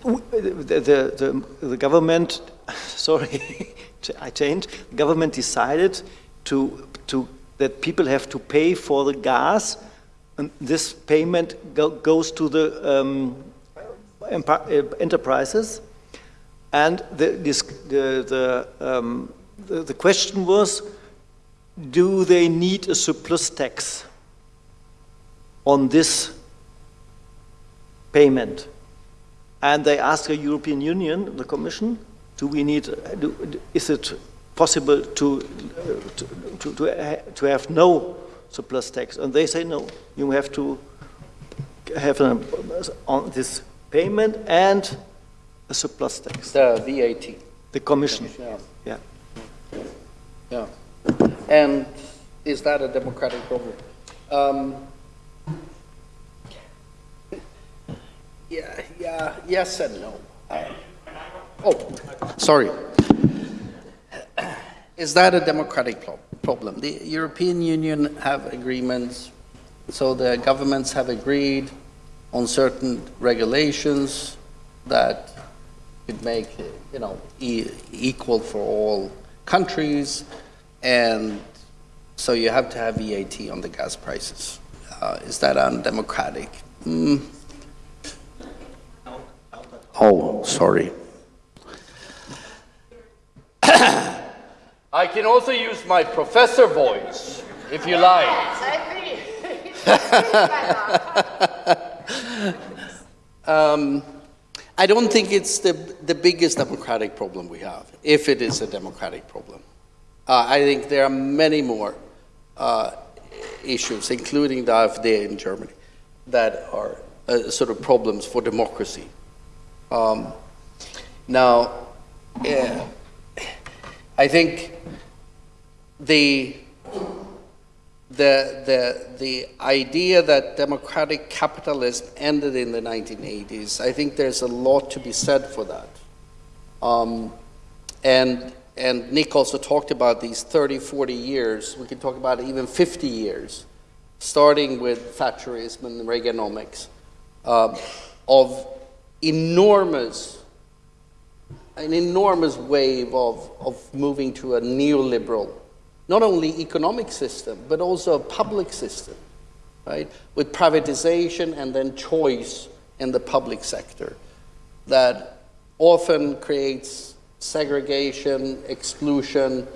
A: The, the, the, the government, sorry, I changed. The government decided to to that people have to pay for the gas, and this payment go, goes to the um, enterprises. And the, this, the, the, um, the, the question was, do they need a surplus tax on this payment? And they asked the European Union, the Commission, do we need, do, is it possible to, to, to, to, to have no surplus tax. And they say, no, you have to have an, on this payment and a surplus tax.
B: The VAT.
A: The commission. Yeah.
B: yeah. Yeah. And is that a democratic problem? Um, yeah, yeah, yes and no. Uh, oh, sorry. Is that a democratic problem? The European Union have agreements, so the governments have agreed on certain regulations that could make you know e equal for all countries, and so you have to have VAT on the gas prices. Uh, is that undemocratic? Mm. Oh, sorry. I can also use my professor voice, if you like. um, I don't think it's the, the biggest democratic problem we have, if it is a democratic problem. Uh, I think there are many more uh, issues, including the AfD in Germany, that are uh, sort of problems for democracy. Um, now, yeah, I think the, the, the, the idea that democratic capitalism ended in the 1980s, I think there's a lot to be said for that. Um, and, and Nick also talked about these 30, 40 years. We can talk about even 50 years, starting with Thatcherism and Reaganomics, um, of enormous an enormous wave of, of moving to a neoliberal, not only economic system, but also a public system, right? With privatization and then choice in the public sector that often creates segregation, exclusion,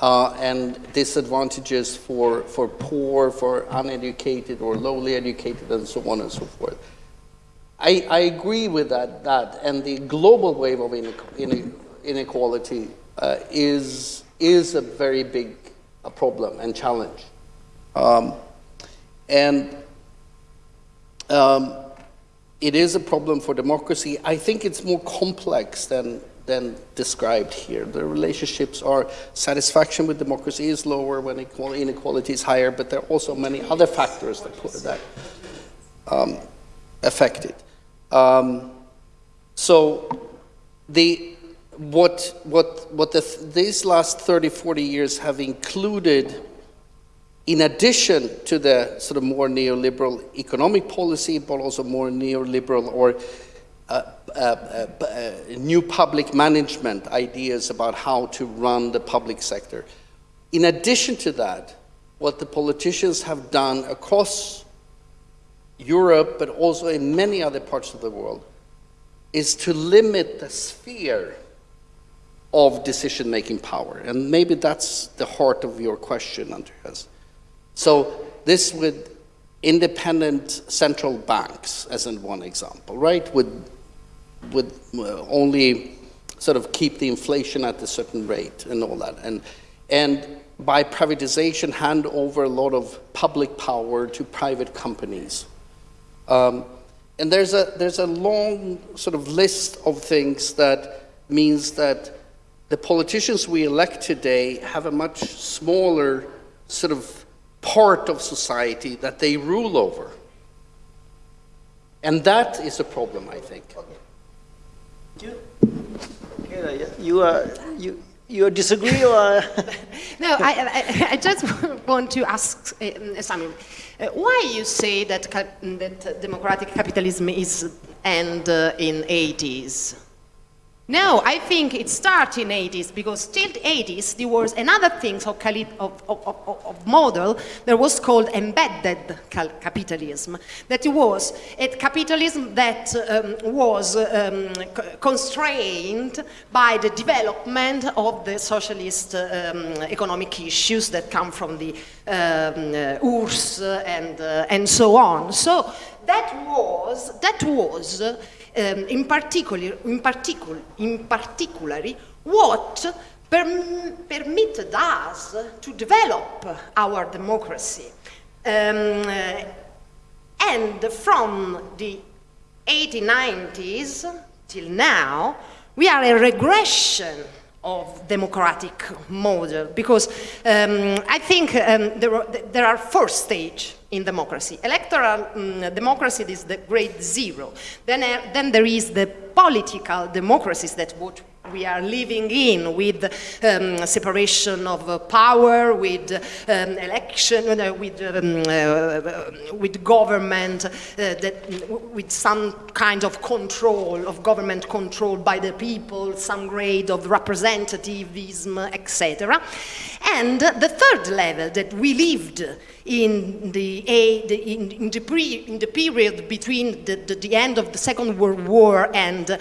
B: uh, and disadvantages for, for poor, for uneducated or lowly educated, and so on and so forth. I, I agree with that, that, and the global wave of inequality uh, is, is a very big a problem and challenge. Um, and um, it is a problem for democracy. I think it's more complex than, than described here. The relationships are satisfaction with democracy is lower when inequality is higher, but there are also many other factors that, that um, affect it. Um, so the, what, what, what the, these last 30, 40 years have included in addition to the sort of more neoliberal economic policy, but also more neoliberal or uh, uh, uh, uh, new public management ideas about how to run the public sector. In addition to that, what the politicians have done across Europe, but also in many other parts of the world, is to limit the sphere of decision-making power. And maybe that's the heart of your question, Andreas. So this with independent central banks, as in one example, right, would, would uh, only sort of keep the inflation at a certain rate and all that. And, and by privatization, hand over a lot of public power to private companies. Um, and there's a, there's a long sort of list of things that means that the politicians we elect today have a much smaller sort of part of society that they rule over. And that is a problem, I think.
A: You, you, are, you, you disagree or?
C: no, I, I, I, just want to ask uh, Samuel, why you say that, that democratic capitalism is end uh, in 80s? No, I think it started in 80s because still 80s there was another thing of, of, of, of model that was called embedded capitalism. That was a capitalism that um, was um, constrained by the development of the socialist um, economic issues that come from the um, uh, URSS and, uh, and so on. So that was, that was um, in, particular, in, particular, in particular, what per permitted us to develop our democracy. Um, and from the 1890s till now, we are a regression of democratic model because um, I think um, there, are, there are four stages in democracy. Electoral um, democracy is the grade zero. Then, uh, then there is the political democracies that what we are living in with um, separation of uh, power, with um, election, uh, with, um, uh, with government, uh, that, with some kind of control, of government control by the people, some grade of representativism, etc. And the third level that we lived in the, in, in, the, pre, in the period between the, the, the, end of the Second World War and um,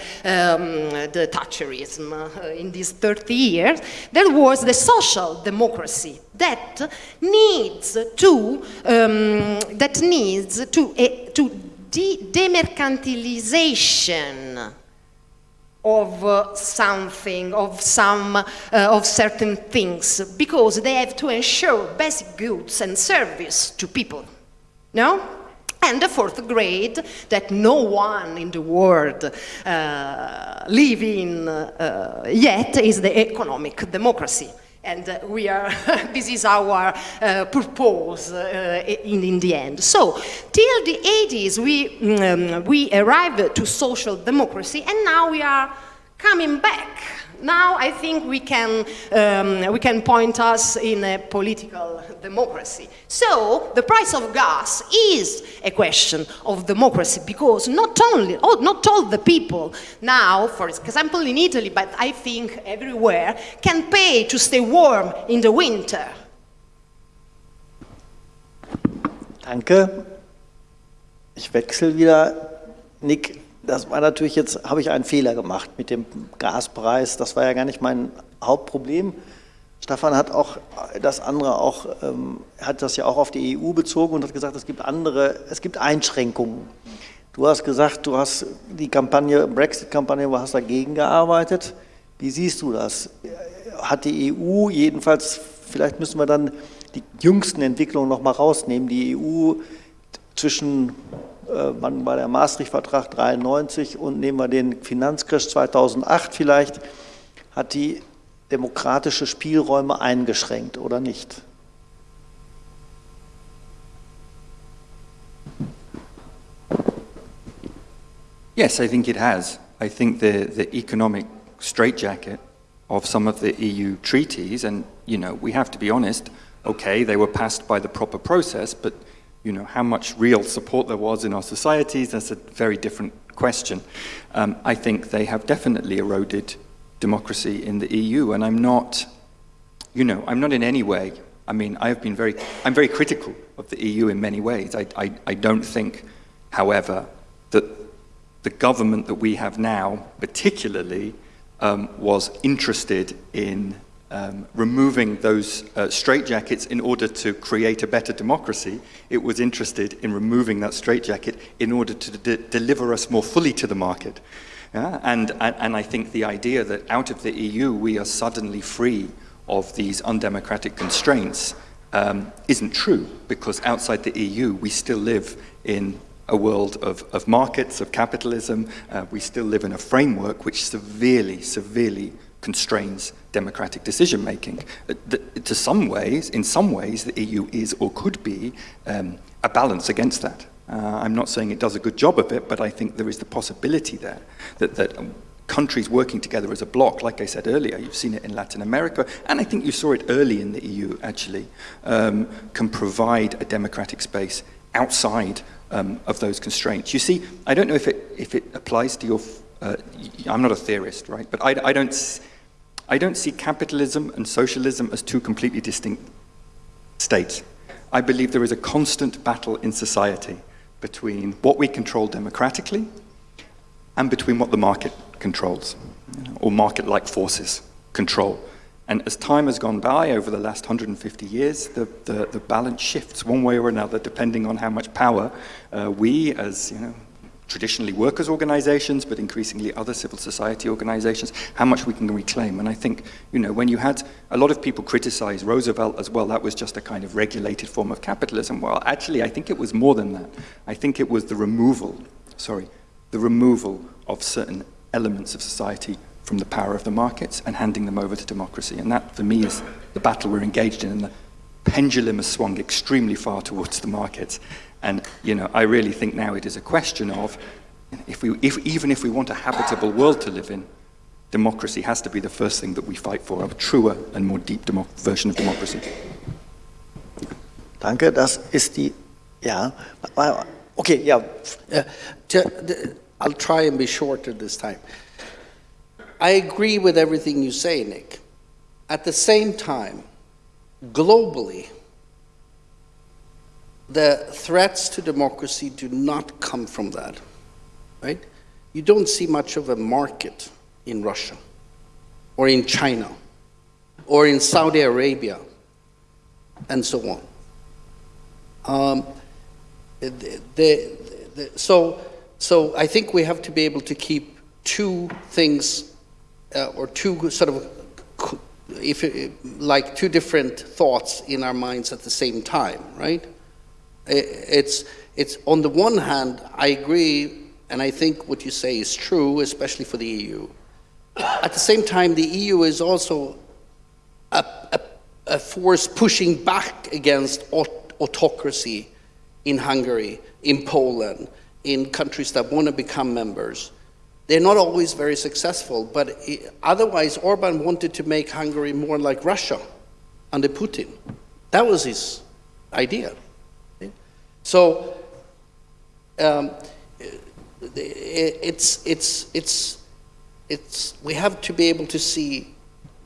C: the Thatcherism uh, in these 30 years, there was the social democracy that needs to, um, that needs to, uh, to de demercantilization of uh, something, of some, uh, of certain things, because they have to ensure basic goods and service to people, no? And the fourth grade that no one in the world uh, live in uh, yet is the economic democracy. And uh, we are, this is our uh, purpose uh, in, in the end. So, till the 80s, we, um, we arrived to social democracy, and now we are coming back Now I think we can, um, we can point us in a political democracy. So the price of gas is a question of democracy because not only, oh, not all the people now, for example in Italy, but I think everywhere, can pay to stay warm in the winter.
A: Danke. Ich wechsle wieder. Nick, das war natürlich jetzt, habe ich einen Fehler gemacht mit dem Gaspreis. Das war ja gar nicht mein Hauptproblem. Stefan hat auch das andere auch, ähm, hat das ja auch auf die EU bezogen und hat gesagt, es gibt andere, es gibt Einschränkungen. Du hast gesagt, du hast die Kampagne, Brexit-Kampagne, du hast dagegen gearbeitet. Wie siehst du das? Hat die EU jedenfalls, vielleicht müssen wir dann die jüngsten Entwicklungen noch mal rausnehmen, die EU zwischen wann war der Maastricht-Vertrag 93 und nehmen wir den Finanzcrash 2008 vielleicht, hat die demokratische Spielräume eingeschränkt oder nicht?
D: Yes, I think it has. I think the, the economic straitjacket of some of the EU treaties, and you know, we have to be honest, okay, they were passed by the proper process, but you know, how much real support there was in our societies, that's a very different question. Um, I think they have definitely eroded democracy in the EU, and I'm not, you know, I'm not in any way, I mean, I've been very, I'm very critical of the EU in many ways. I, I, I don't think, however, that the government that we have now, particularly, um, was interested in um, removing those uh, straitjackets in order to create a better democracy. It was interested in removing that straitjacket in order to de deliver us more fully to the market. Yeah? And, and, and I think the idea that out of the EU we are suddenly free of these undemocratic constraints um, isn't true, because outside the EU we still live in a world of, of markets, of capitalism. Uh, we still live in a framework which severely, severely constrains democratic decision making. Uh, to some ways, in some ways, the EU is or could be um, a balance against that. Uh, I'm not saying it does a good job of it, but I think there is the possibility there that, that um, countries working together as a bloc, like I said earlier, you've seen it in Latin America, and I think you saw it early in the EU actually, um, can provide a democratic space outside um, of those constraints. You see, I don't know if it, if it applies to your, uh, I'm not a theorist, right, but I, I don't I don't see capitalism and socialism as two completely distinct states. I believe there is a constant battle in society between what we control democratically and between what the market controls, or market-like forces control. And as time has gone by over the last 150 years, the, the, the balance shifts one way or another, depending on how much power uh, we, as you know, traditionally workers' organizations, but increasingly other civil society organizations, how much we can reclaim. And I think, you know, when you had a lot of people criticize Roosevelt as well, that was just a kind of regulated form of capitalism. Well, actually, I think it was more than that. I think it was the removal, sorry, the removal of certain elements of society from the power of the markets and handing them over to democracy. And that, for me, is the battle we're engaged in. And the pendulum has swung extremely far towards the markets. And you know, I really think now it is a question of, if we, if, even if we want a habitable world to live in, democracy has to be the first thing that we fight for, a truer and more deep version of democracy.
A: Danke, das ist die, ja, okay, ja.
B: Uh, I'll try and be shorter this time. I agree with everything you say, Nick. At the same time, globally, the threats to democracy do not come from that, right? You don't see much of a market in Russia or in China or in Saudi Arabia and so on. Um, the, the, the, so, so I think we have to be able to keep two things uh, or two sort of if like two different thoughts in our minds at the same time, right? It's, it's on the one hand, I agree, and I think what you say is true, especially for the EU. At the same time, the EU is also a, a, a force pushing back against aut autocracy in Hungary, in Poland, in countries that want to become members. they're not always very successful, but otherwise Orban wanted to make Hungary more like Russia under Putin. That was his idea. So um, it's, it's, it's, it's, we have to be able to see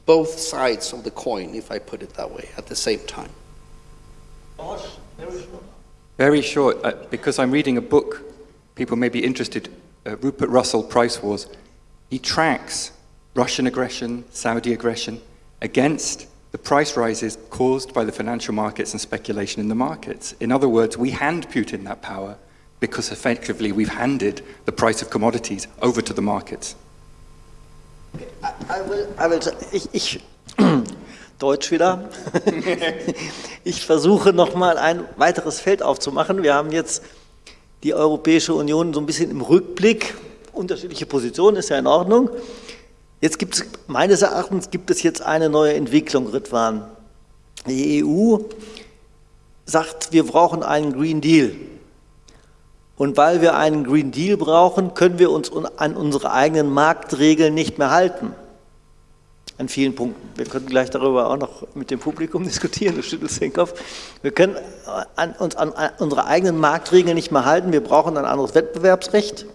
B: both sides of the coin, if I put it that way, at the same time.
D: Very short, uh, because I'm reading a book, people may be interested, uh, Rupert Russell, Price Wars. He tracks Russian aggression, Saudi aggression against the price rises caused by the financial markets and speculation in the markets. In other words, we hand Putin that power because effectively we've handed the price of commodities over to the markets.
A: I will, I will, ich, ich, Deutsch wieder. ich versuche nochmal ein weiteres Feld aufzumachen. Wir haben jetzt die Europäische Union so ein bisschen im Rückblick. Unterschiedliche Positionen ist ja in Ordnung. Jetzt gibt es, meines Erachtens gibt es jetzt eine neue Entwicklung, Ritwan. Die EU sagt, wir brauchen einen Green Deal. Und weil wir einen Green Deal brauchen, können wir uns an unsere eigenen Marktregeln nicht mehr halten. An vielen Punkten. Wir können gleich darüber auch noch mit dem Publikum diskutieren, du schüttelst den Kopf. Wir können an, uns an unsere eigenen Marktregeln nicht mehr halten. Wir brauchen ein anderes Wettbewerbsrecht,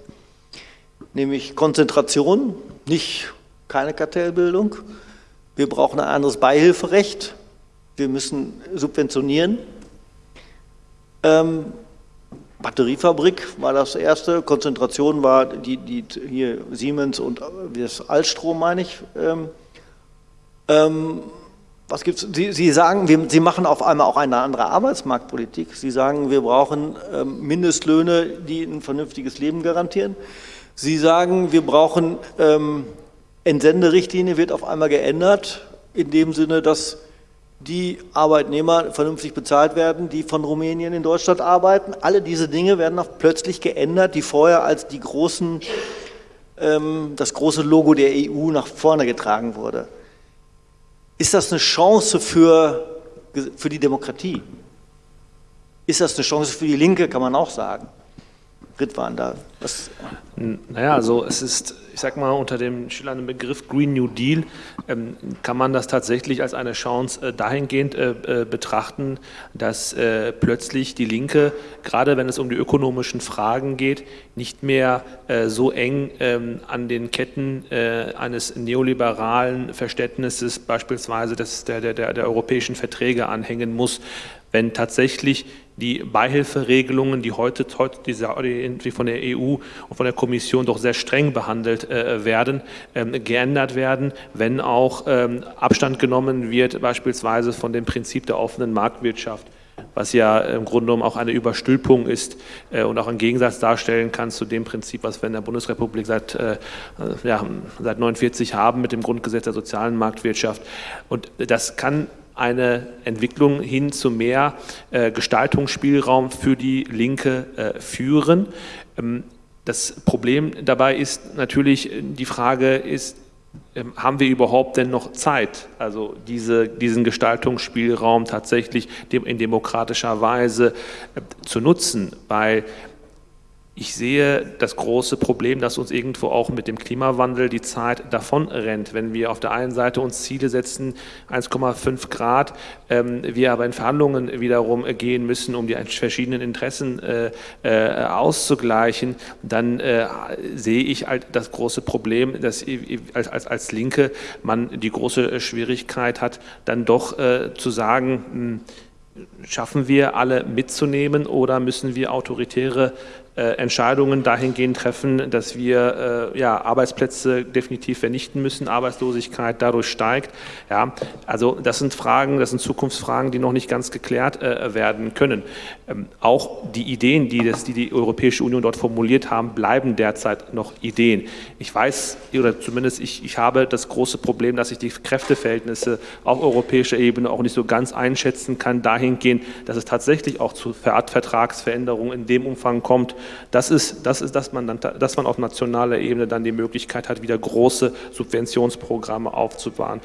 A: nämlich Konzentration, nicht keine Kartellbildung. Wir brauchen ein anderes Beihilferecht. Wir müssen subventionieren. Ähm, Batteriefabrik war das erste, Konzentration war die, die hier Siemens und das Altstrom, meine ich. Ähm, ähm, was gibt's? Sie, Sie sagen, wir, Sie machen auf einmal auch eine andere Arbeitsmarktpolitik. Sie sagen, wir brauchen ähm, Mindestlöhne, die ein vernünftiges Leben garantieren. Sie sagen, wir brauchen ähm, Entsenderichtlinie wird auf einmal geändert, in dem Sinne, dass die Arbeitnehmer vernünftig bezahlt werden, die von Rumänien in Deutschland arbeiten. Alle diese Dinge werden auch plötzlich geändert, die vorher als die großen, ähm, das große Logo der EU nach vorne getragen wurde. Ist das eine Chance für, für die Demokratie? Ist das eine Chance für die Linke, kann man auch sagen. Ritwan, da was?
E: Naja, also es ist, ich sag mal, unter dem schillernden Begriff Green New Deal ähm, kann man das tatsächlich als eine Chance äh, dahingehend äh, äh, betrachten, dass äh, plötzlich die Linke, gerade wenn es um die ökonomischen Fragen geht, nicht mehr äh, so eng ähm, an den Ketten äh, eines neoliberalen Verständnisses beispielsweise des, der, der, der europäischen Verträge anhängen muss, wenn tatsächlich die Beihilferegelungen, die heute, heute die von der EU und von der Kommission doch sehr streng behandelt äh, werden, ähm, geändert werden, wenn auch ähm, Abstand genommen wird, beispielsweise von dem Prinzip der offenen Marktwirtschaft was ja im Grunde genommen auch eine Überstülpung ist äh, und auch einen Gegensatz darstellen kann zu dem Prinzip, was wir in der Bundesrepublik seit, äh, ja, seit 49 haben mit dem Grundgesetz der sozialen Marktwirtschaft. Und das kann eine Entwicklung hin zu mehr äh, Gestaltungsspielraum für die Linke äh, führen. Ähm, das Problem dabei ist natürlich, die Frage ist, ähm, haben wir überhaupt denn noch Zeit, also diese, diesen Gestaltungsspielraum tatsächlich in demokratischer Weise äh, zu nutzen, weil ich sehe das große Problem, dass uns irgendwo auch mit dem Klimawandel die Zeit davon rennt. Wenn wir auf der einen Seite uns Ziele setzen, 1,5 Grad, ähm, wir aber in Verhandlungen wiederum gehen müssen, um die verschiedenen Interessen äh, äh, auszugleichen, dann äh, sehe ich halt das große Problem, dass als, als, als Linke man die große Schwierigkeit hat, dann doch äh, zu sagen, mh, hm, schaffen wir alle mitzunehmen oder müssen wir autoritäre Entscheidungen dahingehend treffen, dass wir äh, ja, Arbeitsplätze definitiv vernichten müssen, Arbeitslosigkeit dadurch steigt. Ja, also das sind Fragen, das sind Zukunftsfragen, die noch nicht ganz geklärt äh, werden können. Ähm, auch die Ideen, die, das, die die Europäische Union dort formuliert haben, bleiben derzeit noch Ideen. Ich weiß, oder zumindest ich, ich habe das große Problem, dass ich die Kräfteverhältnisse auf europäischer Ebene auch nicht so ganz einschätzen kann, dahingehend, dass es tatsächlich auch zu Vertragsveränderungen in dem Umfang kommt, das ist, das ist dass, man dann, dass man auf nationaler Ebene dann die Möglichkeit hat, wieder große Subventionsprogramme aufzubauen.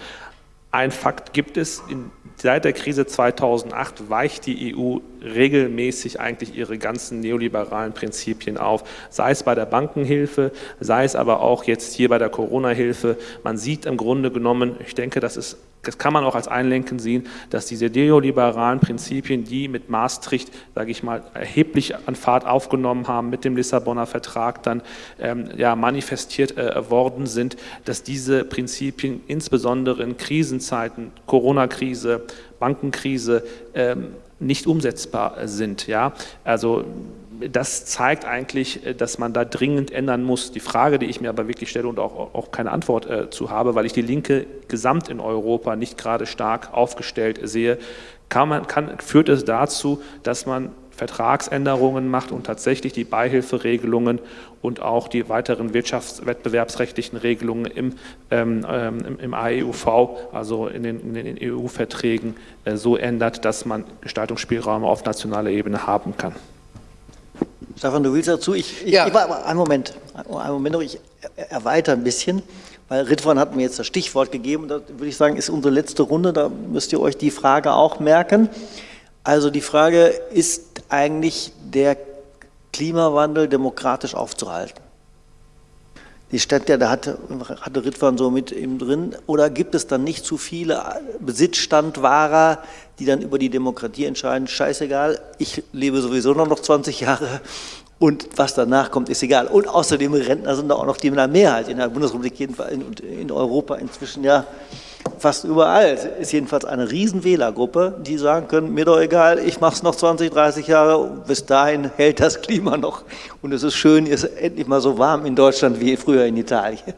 E: ein Fakt gibt es, in, seit der Krise 2008 weicht die EU regelmäßig eigentlich ihre ganzen neoliberalen Prinzipien auf, sei es bei der Bankenhilfe, sei es aber auch jetzt hier bei der Corona-Hilfe. Man sieht im Grunde genommen, ich denke, das ist das kann man auch als Einlenken sehen, dass diese neoliberalen Prinzipien, die mit Maastricht, sage ich mal, erheblich an Fahrt aufgenommen haben, mit dem Lissabonner Vertrag dann ähm, ja, manifestiert äh, worden sind, dass diese Prinzipien insbesondere in Krisenzeiten, Corona-Krise, Bankenkrise, ähm, nicht umsetzbar sind. Ja? Also das zeigt eigentlich, äh, dass man da dringend ändern muss. Die Frage, die ich mir aber wirklich stelle und auch, auch keine Antwort äh, zu habe, weil ich die Linke gesamt in Europa nicht gerade stark aufgestellt sehe, kann man, kann, führt es dazu, dass man Vertragsänderungen macht und tatsächlich die Beihilferegelungen und auch die weiteren wirtschaftswettbewerbsrechtlichen Regelungen im, ähm, ähm im AEUV, also in den, den EU-Verträgen, äh, so ändert, dass man Gestaltungsspielräume auf nationaler Ebene haben kann.
A: Stefan, du willst dazu? Ich, ich, ja. ich einen Moment, einen Moment noch, ich erweitere ein bisschen, weil Ritwan hat mir jetzt das Stichwort gegeben, da würde ich sagen, ist unsere letzte Runde, da müsst ihr euch die Frage auch merken. Also die Frage, ist eigentlich der Klimawandel demokratisch aufzuhalten? Die Städte, da hatte, hatte Ritwan so mit ihm drin, oder gibt es dann nicht zu viele Besitzstandwahrer, die dann über die Demokratie entscheiden, scheißegal, ich lebe sowieso noch 20 Jahre. Und was danach kommt, ist egal. Und außerdem Rentner sind da auch noch die Mehrheit in der Bundesrepublik und in Europa inzwischen ja fast überall. Ist jedenfalls eine riesen Wählergruppe, die sagen können, mir doch egal, ich mache es noch 20, 30 Jahre, bis dahin hält das Klima noch. Und es ist schön, es ist endlich mal so warm in Deutschland wie früher in Italien.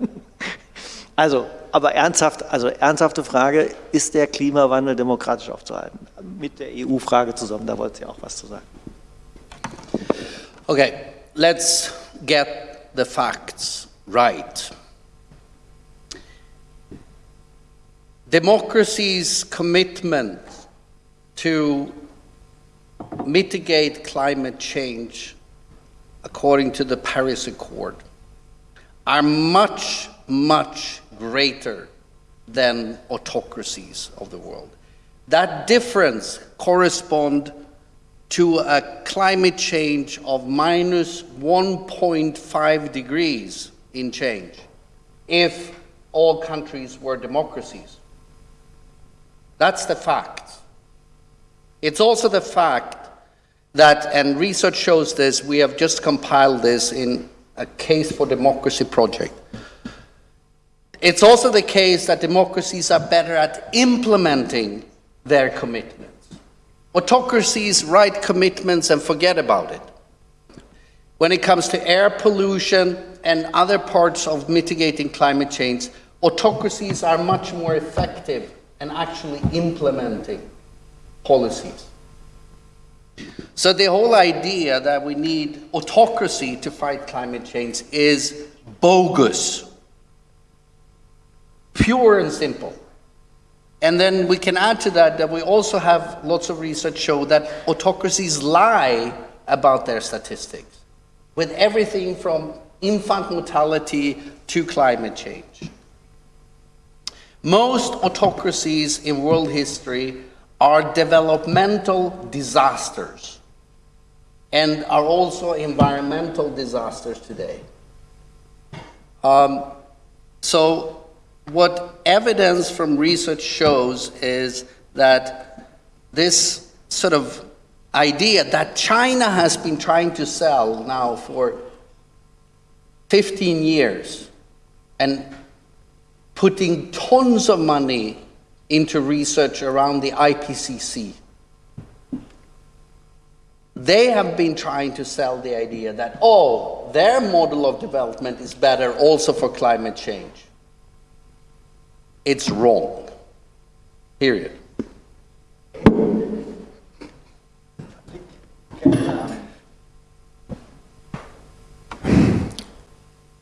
A: Also, aber ernsthaft, also ernsthafte Frage, ist der Klimawandel demokratisch aufzuhalten? Mit der EU-Frage zusammen, da wollt ihr auch was zu sagen.
B: Okay, let's get the facts right. Democracy's commitment to mitigate climate change according to the Paris Accord are much, much greater than autocracies of the world. That difference corresponds to a climate change of minus 1.5 degrees in change if all countries were democracies. That's the fact. It's also the fact that, and research shows this, we have just compiled this in a Case for Democracy project. It's also the case that democracies are better at implementing their commitments. Autocracies write commitments and forget about it. When it comes to air pollution and other parts of mitigating climate change, autocracies are much more effective and actually implementing policies. So the whole idea that we need autocracy to fight climate change is bogus. Pure and simple. And then we can add to that that we also have lots of research show that autocracies lie about their statistics, with everything from infant mortality to climate change. Most autocracies in world history are developmental disasters and are also environmental disasters today. Um, so what evidence from research shows is that this sort of idea that China has been trying to sell now for 15 years and putting tons of money into research around the IPCC. They have been trying to sell the idea that, oh, their model of development is better also for climate change. It's wrong. Period.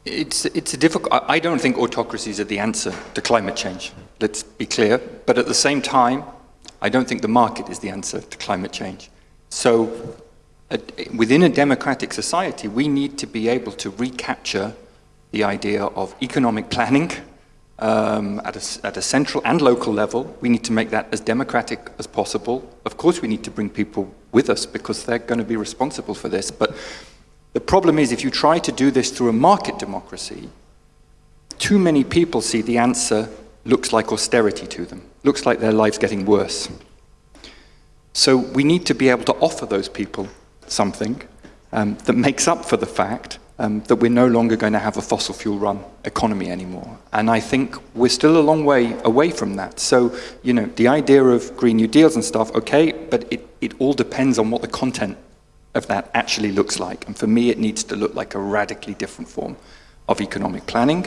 D: It's, it's a difficult, I don't think autocracies are the answer to climate change, let's be clear. But at the same time, I don't think the market is the answer to climate change. So uh, within a democratic society, we need to be able to recapture the idea of economic planning, um, at, a, at a central and local level. We need to make that as democratic as possible. Of course, we need to bring people with us because they're going to be responsible for this. But the problem is, if you try to do this through a market democracy, too many people see the answer looks like austerity to them, looks like their lives getting worse. So we need to be able to offer those people something um, that makes up for the fact um, that we're no longer going to have a fossil fuel run economy anymore. And I think we're still a long way away from that. So, you know, the idea of Green New Deals and stuff, okay, but it, it all depends on what the content of that actually looks like. And for me, it needs to look like a radically different form of economic planning.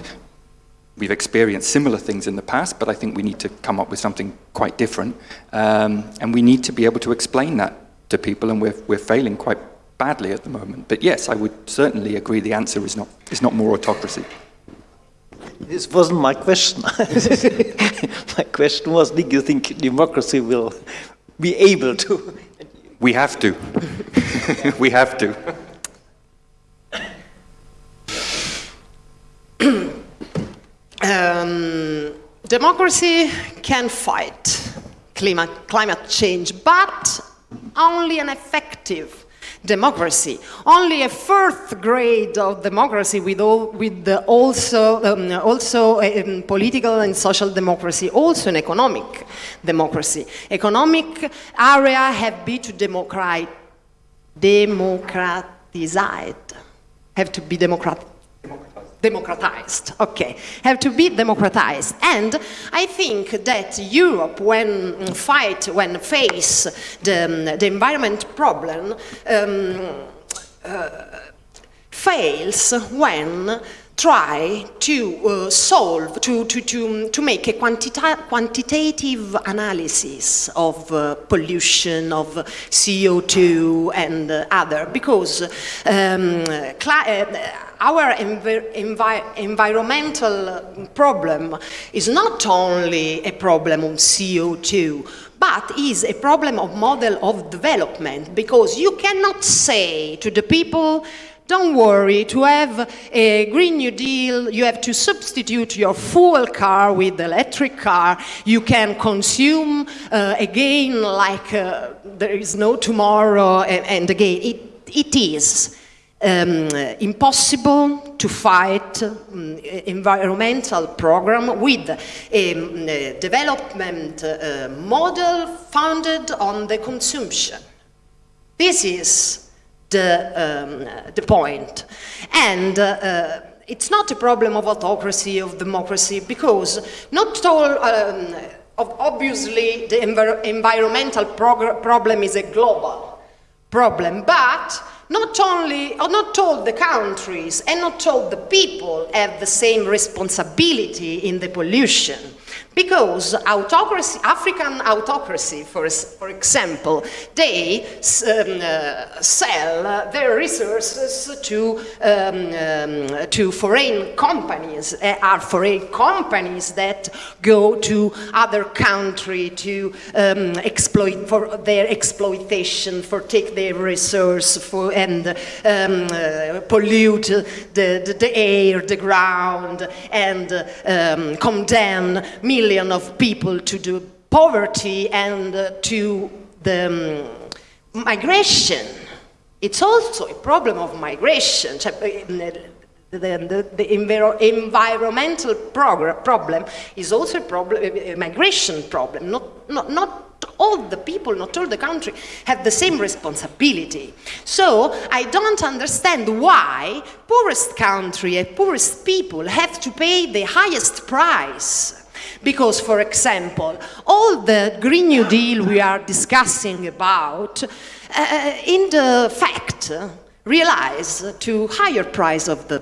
D: We've experienced similar things in the past, but I think we need to come up with something quite different. Um, and we need to be able to explain that to people, and we're, we're failing quite badly at the moment. But yes, I would certainly agree the answer is not, is not more autocracy.
A: This wasn't my question. my question was, do you think democracy will be able to?
D: We have to. we have to.
C: um, democracy can fight climate, climate change, but only an effective democracy. Only a fourth grade of democracy with, all, with the also, um, also um, political and social democracy, also an economic democracy. Economic area have been to democrat, democratized, have to be democratic democratized, okay, have to be democratized. And I think that Europe, when fight, when face the, the environment problem, um, uh, fails when try to uh, solve, to, to, to, to make a quantita quantitative analysis of uh, pollution, of CO2 and uh, other, because um, uh, our envi envi environmental problem is not only a problem of CO2, but is a problem of model of development, because you cannot say to the people don't worry, to have a Green New Deal, you have to substitute your fuel car with electric car. You can consume uh, again like uh, there is no tomorrow, and, and again, it, it is um, impossible to fight um, environmental program with a, um, a development uh, model founded on the consumption. This is the, um, the point. And uh, it's not a problem of autocracy, of democracy, because not all, um, obviously the envir environmental problem is a global problem, but not only, or not all the countries and not all the people have the same responsibility in the pollution. Because autocracy, African autocracy, for, for example, they um, uh, sell their resources to, um, um, to foreign companies, uh, are foreign companies that go to other country to um, exploit for their exploitation, for take their resource for, and um, uh, pollute the, the, the, air, the ground, and um, condemn millions million of people to the poverty and uh, to the um, migration. It's also a problem of migration. Uh, the, the, the enviro environmental problem is also a, problem, a migration problem. Not, not, not all the people, not all the country, have the same responsibility. So I don't understand why poorest country and poorest people have to pay the highest price because, for example, all the Green New Deal we are discussing about, uh, in the fact, realize to higher price of the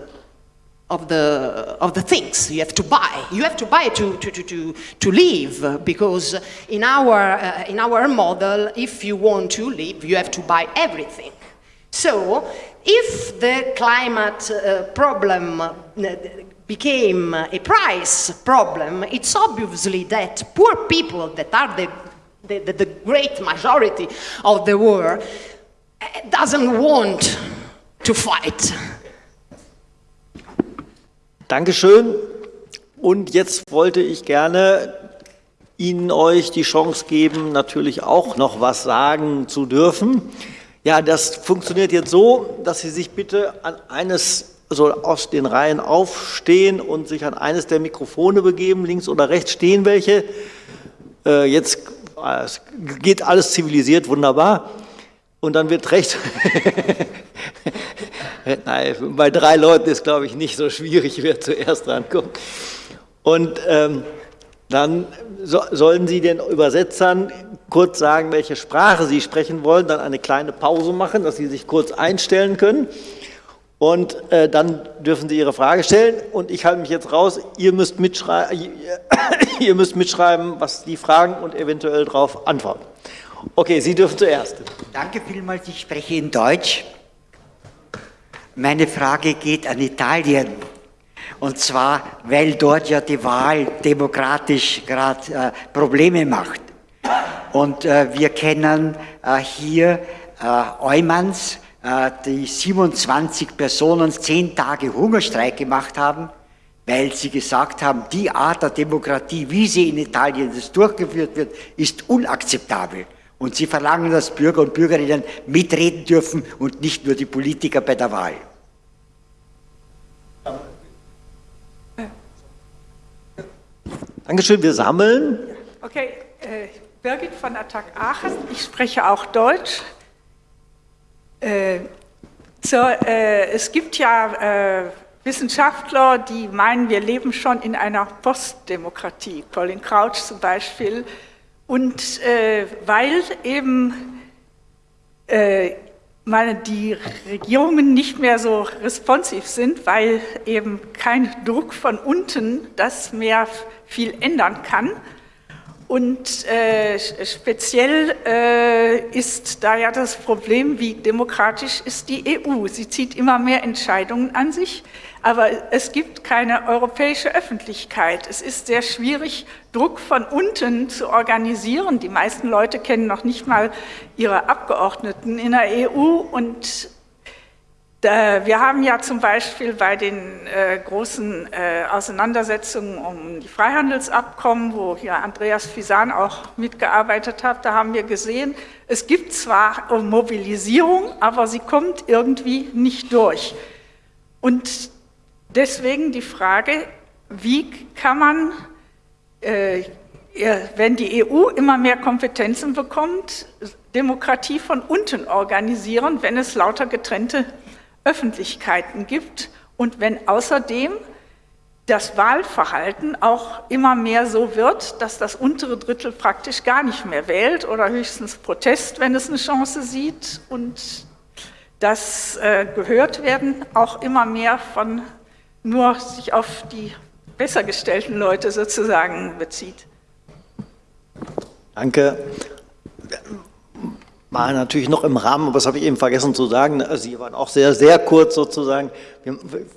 C: of the of the things you have to buy. You have to buy to to to to, to live because in our uh, in our model, if you want to live, you have to buy everything. So, if the climate uh, problem uh, became a price problem, it's obviously that poor people that are the, the, the great majority of the world eh, doesn't want to fight.
A: Dankeschön. und jetzt wollte ich gerne Ihnen euch die Chance geben, natürlich auch noch was sagen zu dürfen. Ja, das funktioniert jetzt so, dass Sie sich bitte an eines so aus den Reihen aufstehen und sich an eines der Mikrofone begeben. Links oder rechts stehen welche. Äh, jetzt äh, geht alles zivilisiert, wunderbar. Und dann wird rechts. Nein, bei drei Leuten ist, glaube ich, nicht so schwierig, wer zuerst rankommt. Und ähm, dann so, sollen Sie den Übersetzern kurz sagen, welche Sprache Sie sprechen wollen, dann eine kleine Pause machen, dass Sie sich kurz einstellen können. Und äh, dann dürfen Sie Ihre Frage stellen und ich halte mich jetzt raus. Ihr müsst, mitschrei ihr müsst mitschreiben, was die fragen und eventuell darauf antworten. Okay, Sie dürfen zuerst.
F: Danke vielmals, ich spreche in Deutsch. Meine Frage geht an Italien. Und zwar, weil dort ja die Wahl demokratisch gerade äh, Probleme macht. Und äh, wir kennen äh, hier äh, Eumanns, die 27 Personen zehn Tage Hungerstreik gemacht haben, weil sie gesagt haben, die Art der Demokratie, wie sie in Italien durchgeführt wird, ist unakzeptabel. Und sie verlangen, dass Bürger und Bürgerinnen mitreden dürfen und nicht nur die Politiker bei der Wahl.
A: Dankeschön, wir sammeln.
G: Okay, äh, Birgit von Attac Aachen, ich spreche auch Deutsch. Äh, so, äh, es gibt ja äh, Wissenschaftler, die meinen, wir leben schon in einer Postdemokratie, Colin Crouch zum Beispiel. Und weil eben meine, die Regierungen nicht mehr so responsiv sind, weil eben kein Druck von unten das mehr viel ändern kann. Und äh, speziell äh, ist da ja das Problem, wie demokratisch ist die EU. Sie zieht immer mehr Entscheidungen an sich, aber es gibt keine europäische Öffentlichkeit. Es ist sehr schwierig, Druck von unten zu organisieren. Die meisten Leute kennen noch nicht mal ihre Abgeordneten in der EU und wir haben ja zum Beispiel bei den äh, großen äh, Auseinandersetzungen um die Freihandelsabkommen, wo hier Andreas Fisan auch mitgearbeitet hat, da haben wir gesehen, es gibt zwar Mobilisierung, aber sie kommt irgendwie nicht durch. Und deswegen die Frage, wie kann man, äh, wenn die EU immer mehr Kompetenzen bekommt, Demokratie von unten organisieren, wenn es lauter getrennte Öffentlichkeiten gibt und wenn außerdem das Wahlverhalten auch immer mehr so wird, dass das untere Drittel praktisch gar nicht mehr wählt oder höchstens Protest, wenn es eine Chance sieht und das äh, gehört werden auch immer mehr von nur sich auf die besser gestellten Leute sozusagen bezieht.
A: Danke war natürlich noch im Rahmen, aber das habe ich eben vergessen zu sagen, also Sie waren auch sehr, sehr kurz sozusagen. Ich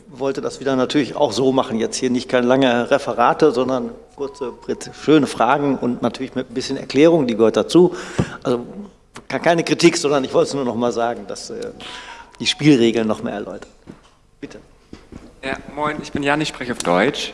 A: wollte das wieder natürlich auch so machen, jetzt hier nicht keine lange Referate, sondern kurze, schöne Fragen und natürlich mit ein bisschen Erklärung, die gehört dazu. Also keine Kritik, sondern ich wollte es nur noch mal sagen, dass äh, die Spielregeln noch mehr erläutern. Bitte.
H: Ja, moin, ich bin Jan, ich spreche auf Deutsch.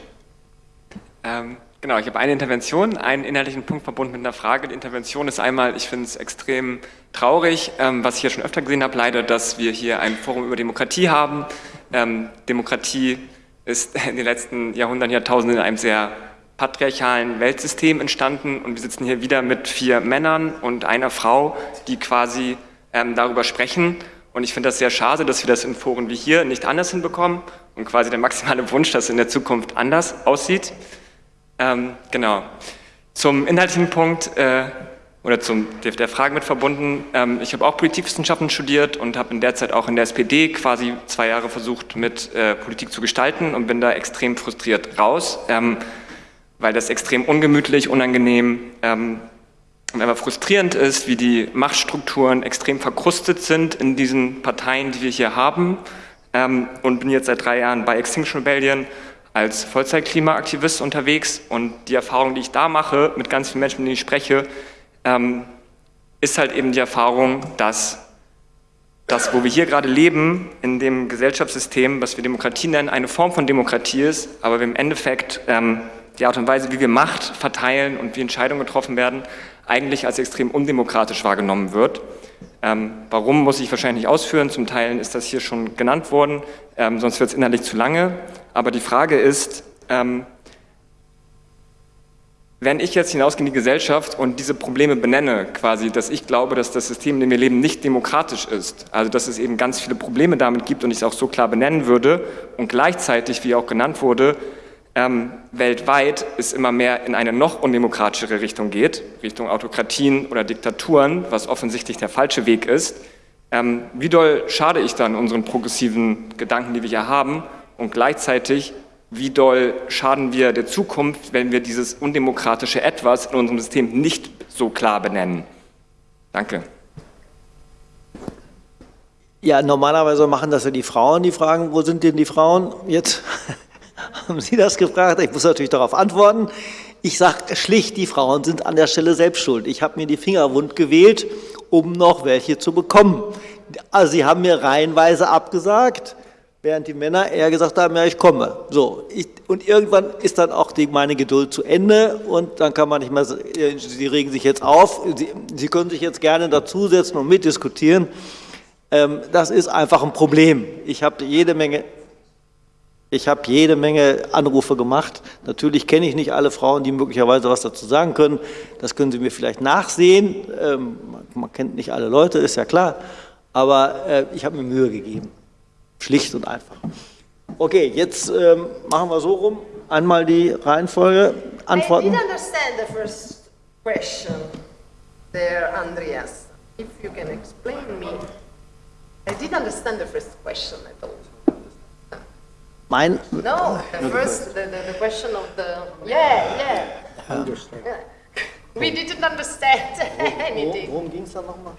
H: Ähm, Genau, ich habe eine Intervention, einen inhaltlichen Punkt verbunden mit einer Frage. Die Intervention ist einmal, ich finde es extrem traurig, ähm, was ich hier schon öfter gesehen habe, leider, dass wir hier ein Forum über Demokratie haben. Ähm, Demokratie ist in den letzten Jahrhunderten, Jahrtausenden in einem sehr patriarchalen Weltsystem entstanden und wir sitzen hier wieder mit vier Männern und einer Frau, die quasi ähm, darüber sprechen. Und ich finde das sehr schade, dass wir das in Foren wie hier nicht anders hinbekommen und quasi der maximale Wunsch, dass es in der Zukunft anders aussieht. Ähm, genau. Zum inhaltlichen Punkt äh, oder zum, der, Frage mit verbunden, ähm, ich habe auch Politikwissenschaften studiert und habe in der Zeit auch in der SPD quasi zwei Jahre versucht, mit äh, Politik zu gestalten und bin da extrem frustriert raus, ähm, weil das extrem ungemütlich, unangenehm ähm, und einfach frustrierend ist, wie die Machtstrukturen extrem verkrustet sind in diesen Parteien, die wir hier haben ähm, und bin jetzt seit drei Jahren bei Extinction Rebellion als Vollzeit-Klimaaktivist unterwegs und die Erfahrung, die ich da mache, mit ganz vielen Menschen, mit denen ich spreche, ähm, ist halt eben die Erfahrung, dass dass, wo wir hier gerade leben, in dem Gesellschaftssystem, was wir Demokratie nennen, eine Form von Demokratie ist, aber wir im Endeffekt ähm, die Art und Weise, wie wir Macht verteilen und wie Entscheidungen getroffen werden, eigentlich als extrem undemokratisch wahrgenommen wird. Ähm, warum, muss ich wahrscheinlich nicht ausführen. Zum Teil ist das hier schon genannt worden, ähm, sonst wird es inhaltlich zu lange. Aber die Frage ist, ähm, wenn ich jetzt hinausgehe in die Gesellschaft und diese Probleme benenne, quasi, dass ich glaube, dass das System, in dem wir leben, nicht demokratisch ist, also dass es eben ganz viele Probleme damit gibt und ich es auch so klar benennen würde und gleichzeitig, wie auch genannt wurde, ähm, weltweit es immer mehr in eine noch undemokratischere Richtung geht, Richtung Autokratien oder Diktaturen, was offensichtlich der falsche Weg ist, ähm, wie doll schade ich dann unseren progressiven Gedanken, die wir hier haben und gleichzeitig wie doll schaden wir der Zukunft, wenn wir dieses undemokratische Etwas in unserem System nicht so klar benennen. Danke.
A: Ja, normalerweise machen das ja die Frauen, die fragen, wo sind denn die Frauen? Jetzt haben Sie das gefragt, ich muss natürlich darauf antworten. Ich sage schlicht, die Frauen sind an der Stelle selbst schuld. Ich habe mir die Finger wund gewählt, um noch welche zu bekommen. Also Sie haben mir reihenweise abgesagt während die Männer eher gesagt haben, ja, ich komme. So, ich, und irgendwann ist dann auch die, meine Geduld zu Ende und dann kann man nicht mehr, sie regen sich jetzt auf, sie, sie können sich jetzt gerne dazusetzen und mitdiskutieren. Ähm, das ist einfach ein Problem. Ich habe jede Menge... Ich habe jede Menge Anrufe gemacht. Natürlich kenne ich nicht alle Frauen, die möglicherweise was dazu sagen können. Das können Sie mir vielleicht nachsehen. Ähm, man kennt nicht alle Leute, ist ja klar. Aber äh, ich habe mir Mühe gegeben. Schlicht und einfach. Okay, jetzt ähm, machen wir so rum. Einmal die Reihenfolge antworten.
C: I didn't understand the first question there, Andreas. If you can explain me. I didn't understand the first question at all.
A: Mein,
C: No, the first, the, the, the question of the, yeah, yeah.
A: Understand.
C: yeah. We didn't understand anything.
A: Worum ging es da nochmal?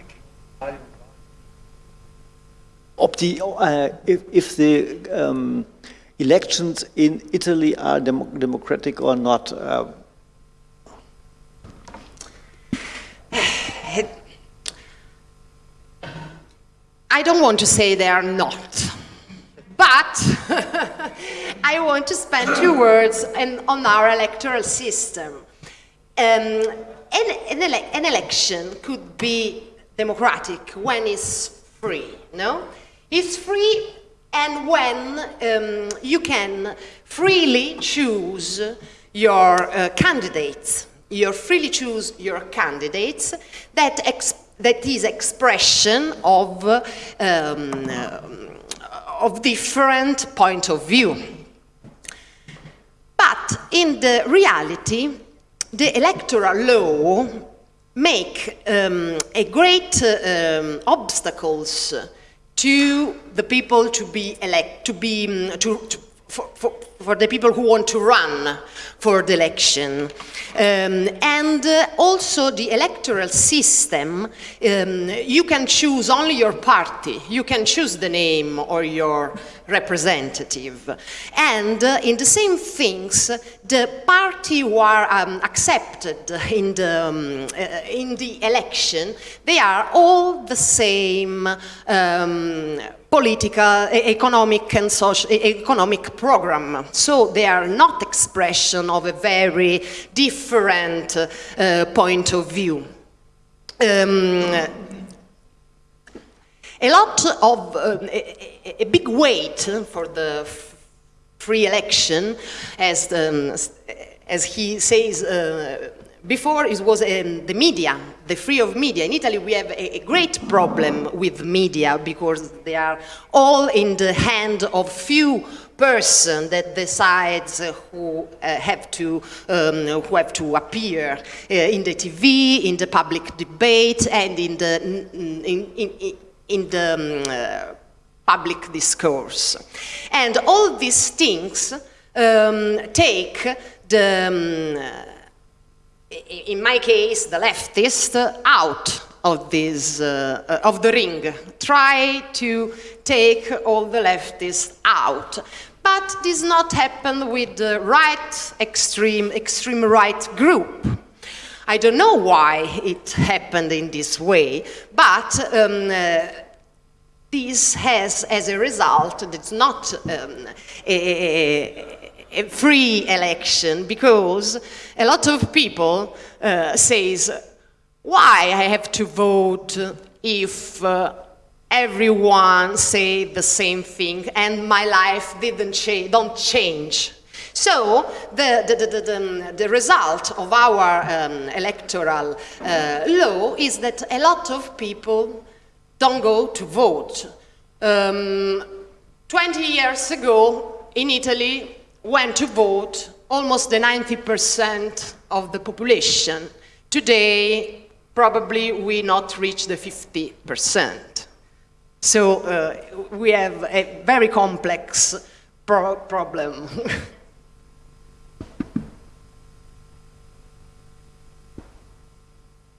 A: Uh, if, if the um, elections in Italy are dem democratic or not. Uh,
C: I don't want to say they are not, but I want to spend two words in, on our electoral system. Um, an, an, ele an election could be democratic when it's free, no? It's free and when um, you can freely choose your uh, candidates. You freely choose your candidates that, that is expression of, um, uh, of different point of view. But in the reality, the electoral law make um, a great uh, um, obstacles to the people to be elect, to be, um, to, to for, for, for, the people who want to run for the election. Um, and uh, also the electoral system, um, you can choose only your party. You can choose the name or your representative. And uh, in the same things, the party who are um, accepted in the, um, uh, in the election, they are all the same um, political, economic and social, economic program. So they are not expression of a very different uh, point of view. Um, a lot of, uh, a, a, big weight for the free election, as, the, as he says uh, before, it was um, the media, the free of media. In Italy, we have a, a, great problem with media because they are all in the hand of few person that decides uh, who uh, have to um, who have to appear uh, in the TV, in the public debate, and in the in, in, in the um, uh, public discourse. And all these things um, take the, um, in my case, the leftist out of this, uh, of the ring. Try to take all the leftists out. But this not happen with the right extreme, extreme right group. I don't know why it happened in this way, but um, uh, this has as a result, it's not um, a, a, free election because a lot of people uh, says, why I have to vote if uh, everyone say the same thing and my life didn't change, don't change. So the, the, the, the, the result of our um, electoral uh, law is that a lot of people don't go to vote. Um, 20 years ago in Italy went to vote almost the 90% of the population. Today probably we not reach the 50%. So uh, we have a very complex pro problem.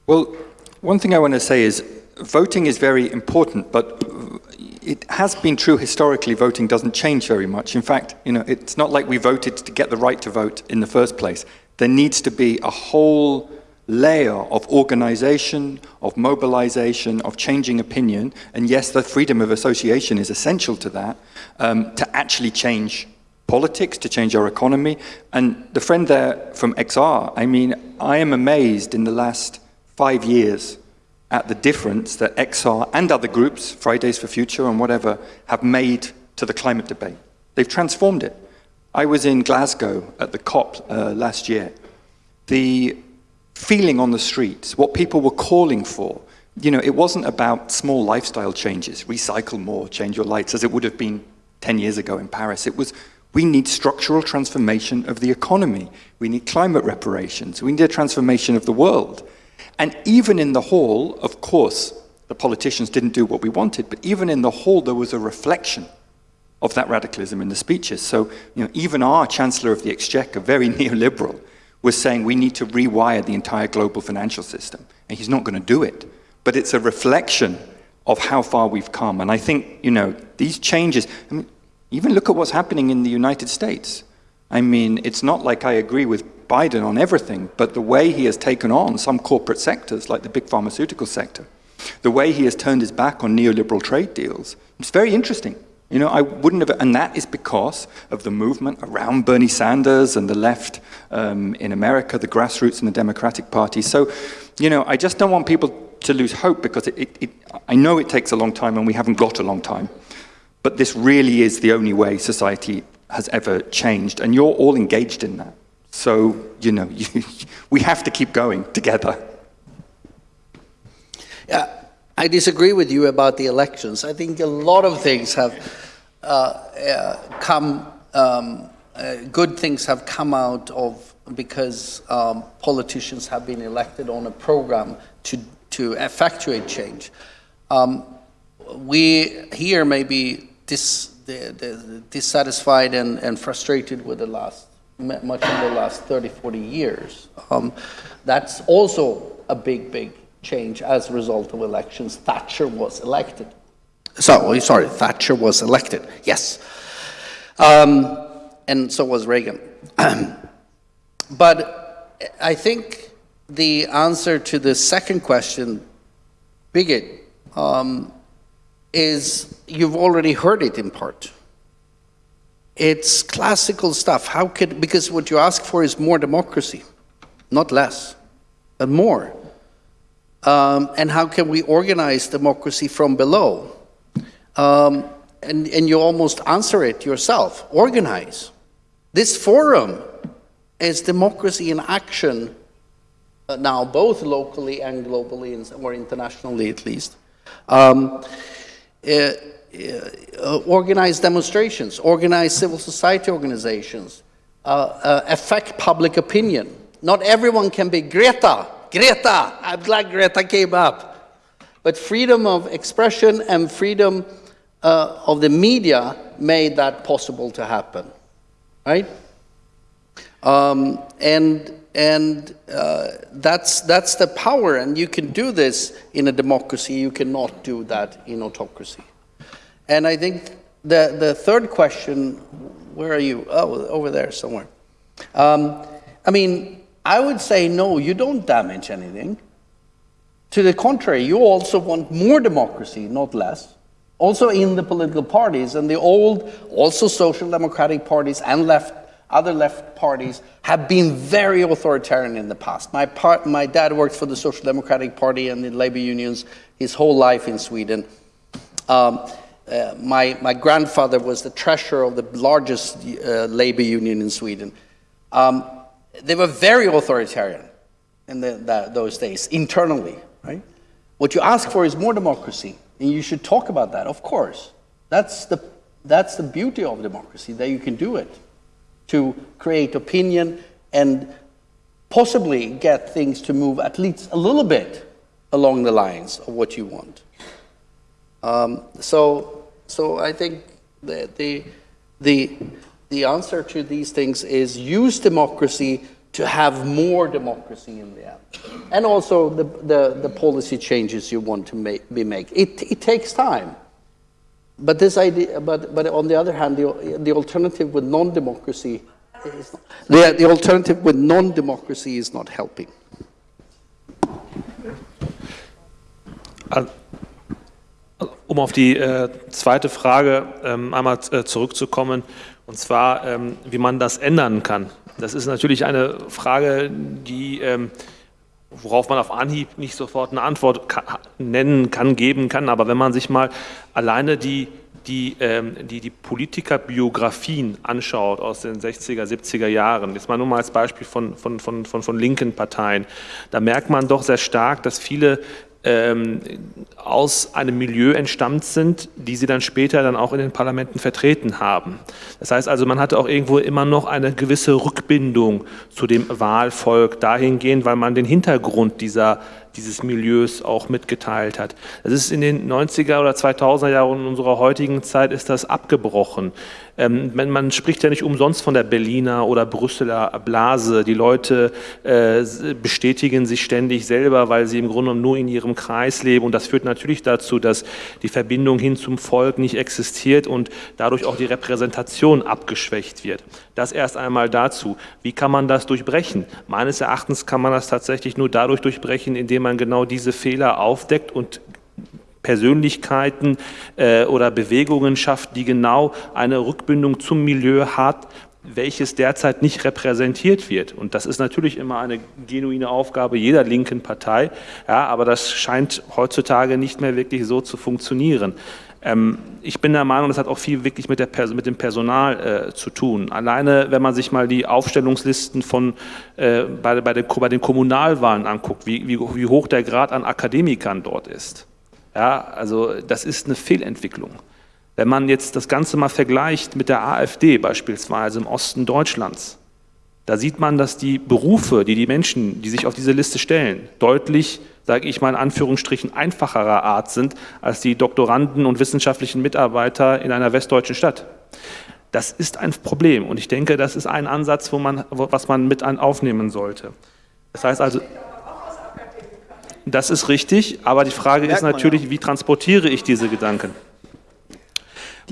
D: well, one thing I want to say is voting is very important, but it has been true historically voting doesn't change very much. In fact, you know, it's not like we voted to get the right to vote in the first place. There needs to be a whole layer of organization, of mobilization, of changing opinion, and yes, the freedom of association is essential to that, um, to actually change politics, to change our economy. And the friend there from XR, I mean, I am amazed in the last five years at the difference that XR and other groups, Fridays for Future and whatever, have made to the climate debate. They've transformed it. I was in Glasgow at the COP uh, last year. The feeling on the streets, what people were calling for. You know, it wasn't about small lifestyle changes, recycle more, change your lights, as it would have been 10 years ago in Paris. It was, we need structural transformation of the economy. We need climate reparations. We need a transformation of the world. And even in the hall, of course, the politicians didn't do what we wanted, but even in the hall, there was a reflection of that radicalism in the speeches. So, you know, even our Chancellor of the Exchequer, very neoliberal, was saying we need to rewire the entire global financial system. And he's not going to do it. But it's a reflection of how far we've come. And I think, you know, these changes, I mean, even look at what's happening in the United States. I mean, it's not like I agree with Biden on everything, but the way he has taken on some corporate sectors, like the big pharmaceutical sector, the way he has turned his back on neoliberal trade deals, it's very interesting. You know, I wouldn't have, and that is because of the movement around Bernie Sanders and the left um, in America, the grassroots and the Democratic Party. So, you know, I just don't want people to lose hope because it, it, it, I know it takes a long time and we haven't got a long time. But this really is the only way society has ever changed, and you're all engaged in that. So, you know, you, we have to keep going together.
B: Yeah, I disagree with you about the elections. I think a lot of things have uh, uh, come, um, uh, good things have come out of because um, politicians have been elected on a program to, to effectuate change. Um, we here may be dis, dissatisfied and, and frustrated with the last, much of the last 30, 40 years. Um, that's also a big, big change as a result of elections. Thatcher was elected. So, sorry, Thatcher was elected, yes. Um, and so was Reagan. but I think the answer to the second question, bigot, um, is you've already heard it in part. It's classical stuff. How could, because what you ask for is more democracy, not less, but more. Um, and how can we organize democracy from below? Um, and, and you almost answer it yourself, organize. This forum is democracy in action uh, now, both locally and globally, or internationally at least. Um, uh, uh, organize demonstrations, organize civil society organizations, uh, uh, affect public opinion. Not everyone can be Greta, Greta, I'm glad Greta came up. But freedom of expression and freedom uh, of the media made that possible to happen, right? Um, and and uh, that's, that's the power, and you can do this in a democracy, you cannot do that in autocracy. And I think the, the third question, where are you? Oh, over there somewhere. Um, I mean, I would say no, you don't damage anything. To the contrary, you also want more democracy, not less. also in the political parties, and the old, also social democratic parties and left, other left parties have been very authoritarian in the past. My, part, my dad worked for the Social Democratic Party and the labor unions his whole life in Sweden. Um, uh, my, my grandfather was the treasurer of the largest uh, labor union in Sweden. Um, they were very authoritarian in the, those days, internally, right? What you ask for is more democracy, and you should talk about that, of course. That's the, that's the beauty of democracy, that you can do it, to create opinion and possibly get things to move at least a little bit along the lines of what you want. Um, so, so I think the, the, the, the answer to these things is use democracy to have more democracy in the end. And also the, the, the policy changes you want to make, be make. It, it takes time. But this idea, but, but on the other hand, the, the alternative with non-democracy is not, the, the alternative with non-democracy is not helping.
E: Um auf die äh, zweite Frage ähm, einmal äh, zurückzukommen, und zwar, ähm, wie man das ändern kann. Das ist natürlich eine Frage, die, ähm, worauf man auf Anhieb nicht sofort eine Antwort kann, nennen kann, geben kann. Aber wenn man sich mal alleine die, die, ähm, die, die Politikerbiografien anschaut aus den 60er, 70er Jahren, jetzt mal nur mal als Beispiel von, von, von, von, von linken Parteien, da merkt man doch sehr stark, dass viele ähm, aus einem Milieu entstammt sind, die sie dann später dann auch in den Parlamenten vertreten haben. Das heißt also, man hatte auch irgendwo immer noch eine gewisse Rückbindung zu dem Wahlvolk dahingehend, weil man den Hintergrund dieser dieses Milieus auch mitgeteilt hat. Das ist in den 90er oder 2000er Jahren unserer heutigen Zeit ist das abgebrochen. Ähm, man spricht ja nicht umsonst von der Berliner oder Brüsseler Blase. Die Leute äh, bestätigen sich ständig selber, weil sie im Grunde nur in ihrem Kreis leben. Und das führt natürlich dazu, dass die Verbindung hin zum Volk nicht existiert und dadurch auch die Repräsentation abgeschwächt wird. Das erst einmal dazu. Wie kann man das durchbrechen? Meines Erachtens kann man das tatsächlich nur dadurch durchbrechen, indem man genau diese Fehler aufdeckt und Persönlichkeiten äh, oder Bewegungen schafft, die genau eine Rückbindung zum Milieu hat, welches derzeit nicht repräsentiert wird. Und das ist natürlich immer eine genuine Aufgabe jeder linken Partei, ja, aber das scheint heutzutage nicht mehr wirklich so zu funktionieren. Ähm, ich bin der Meinung, das hat auch viel wirklich mit, der, mit dem Personal äh, zu tun. Alleine, wenn man sich mal die Aufstellungslisten von, äh, bei, bei, den, bei, den, Kommunalwahlen anguckt, wie, wie, wie hoch der Grad an Akademikern dort ist. Ja, also das ist eine Fehlentwicklung. Wenn man jetzt das Ganze mal vergleicht mit der AfD beispielsweise im Osten Deutschlands, da sieht man, dass die Berufe, die die Menschen, die sich auf diese Liste stellen, deutlich, sage ich mal in Anführungsstrichen, einfacherer Art sind als die Doktoranden und wissenschaftlichen Mitarbeiter in einer westdeutschen Stadt. Das ist ein Problem und ich denke, das ist ein Ansatz, wo man, was man mit aufnehmen sollte. Das heißt also, das ist richtig, aber die Frage ist natürlich, wie transportiere ich diese Gedanken?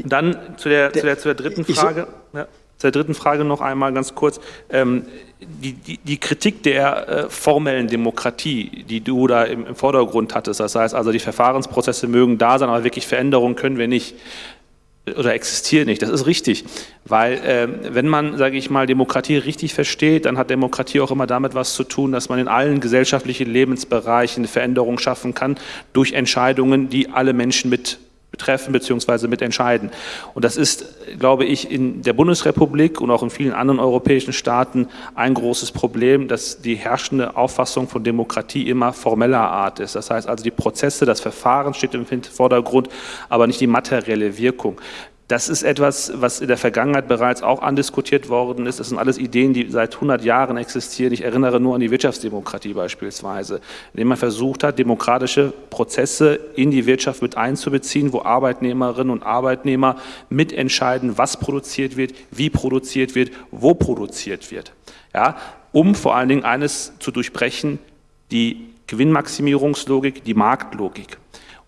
E: Dann zu der, zu der, zu der dritten Frage. Ja, zu der dritten Frage noch einmal ganz kurz. Ähm, die, die, die, Kritik der äh, formellen Demokratie, die du da im, im Vordergrund hattest, das heißt also, die Verfahrensprozesse mögen da sein, aber wirklich Veränderungen können wir nicht oder existiert nicht. Das ist richtig, weil äh, wenn man, sage ich mal, Demokratie richtig versteht, dann hat Demokratie auch immer damit was zu tun, dass man in allen gesellschaftlichen Lebensbereichen Veränderungen schaffen kann durch Entscheidungen, die alle Menschen mit betreffen bzw. mitentscheiden. Und das ist, glaube ich, in der Bundesrepublik und auch in vielen anderen europäischen Staaten ein großes Problem, dass die herrschende Auffassung von Demokratie immer formeller Art ist. Das heißt also, die Prozesse, das Verfahren steht im Vordergrund, aber nicht die materielle Wirkung. Das ist etwas, was in der Vergangenheit bereits auch andiskutiert worden ist. Das sind alles Ideen, die seit 100 Jahren existieren. Ich erinnere nur an die Wirtschaftsdemokratie beispielsweise, indem man versucht hat, demokratische Prozesse in die Wirtschaft mit einzubeziehen, wo Arbeitnehmerinnen und Arbeitnehmer mitentscheiden, was produziert wird, wie produziert wird, wo produziert wird. Ja, um vor allen Dingen eines zu durchbrechen, die Gewinnmaximierungslogik, die Marktlogik.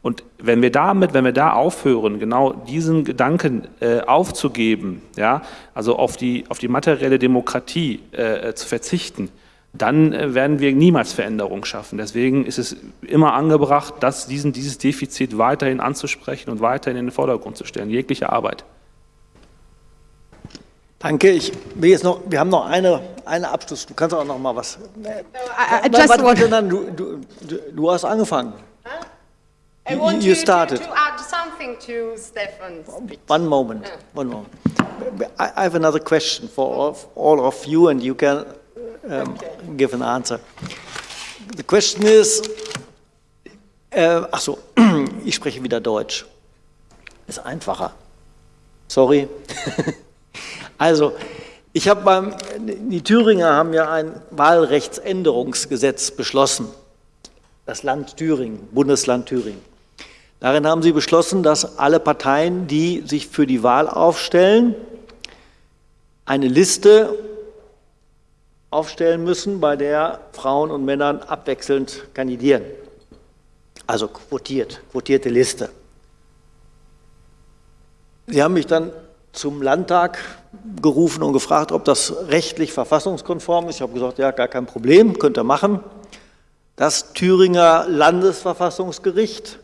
E: Und wenn wir damit, wenn wir da aufhören, genau diesen Gedanken äh, aufzugeben, ja, also auf die, auf die materielle Demokratie äh, zu verzichten, dann äh, werden wir niemals Veränderung schaffen. Deswegen ist es immer angebracht, dass diesen, dieses Defizit weiterhin anzusprechen und weiterhin in den Vordergrund zu stellen, jegliche Arbeit.
A: Danke. Ich will jetzt noch, wir haben noch eine, eine Abschluss. Du kannst auch noch mal was.
C: Just
A: warte, du hast angefangen.
C: I want
A: you
C: you
A: started.
C: To, to add something to Stefan's speech.
A: One moment. One moment. I, have another question for all of, all of you, and you can um, give an answer. The question is, äh, ach so, ich spreche wieder Deutsch. Ist einfacher. Sorry. also, ich habe beim, die Thüringer haben ja ein Wahlrechtsänderungsgesetz beschlossen. Das Land Thüringen, Bundesland Thüringen. Darin haben sie beschlossen, dass alle Parteien, die sich für die Wahl aufstellen, eine Liste aufstellen müssen, bei der Frauen und Männern abwechselnd kandidieren. Also quotiert, quotierte Liste. Sie haben mich dann zum Landtag gerufen und gefragt, ob das rechtlich verfassungskonform ist. Ich habe gesagt, ja, gar kein Problem, könnt ihr machen. Das Thüringer Landesverfassungsgericht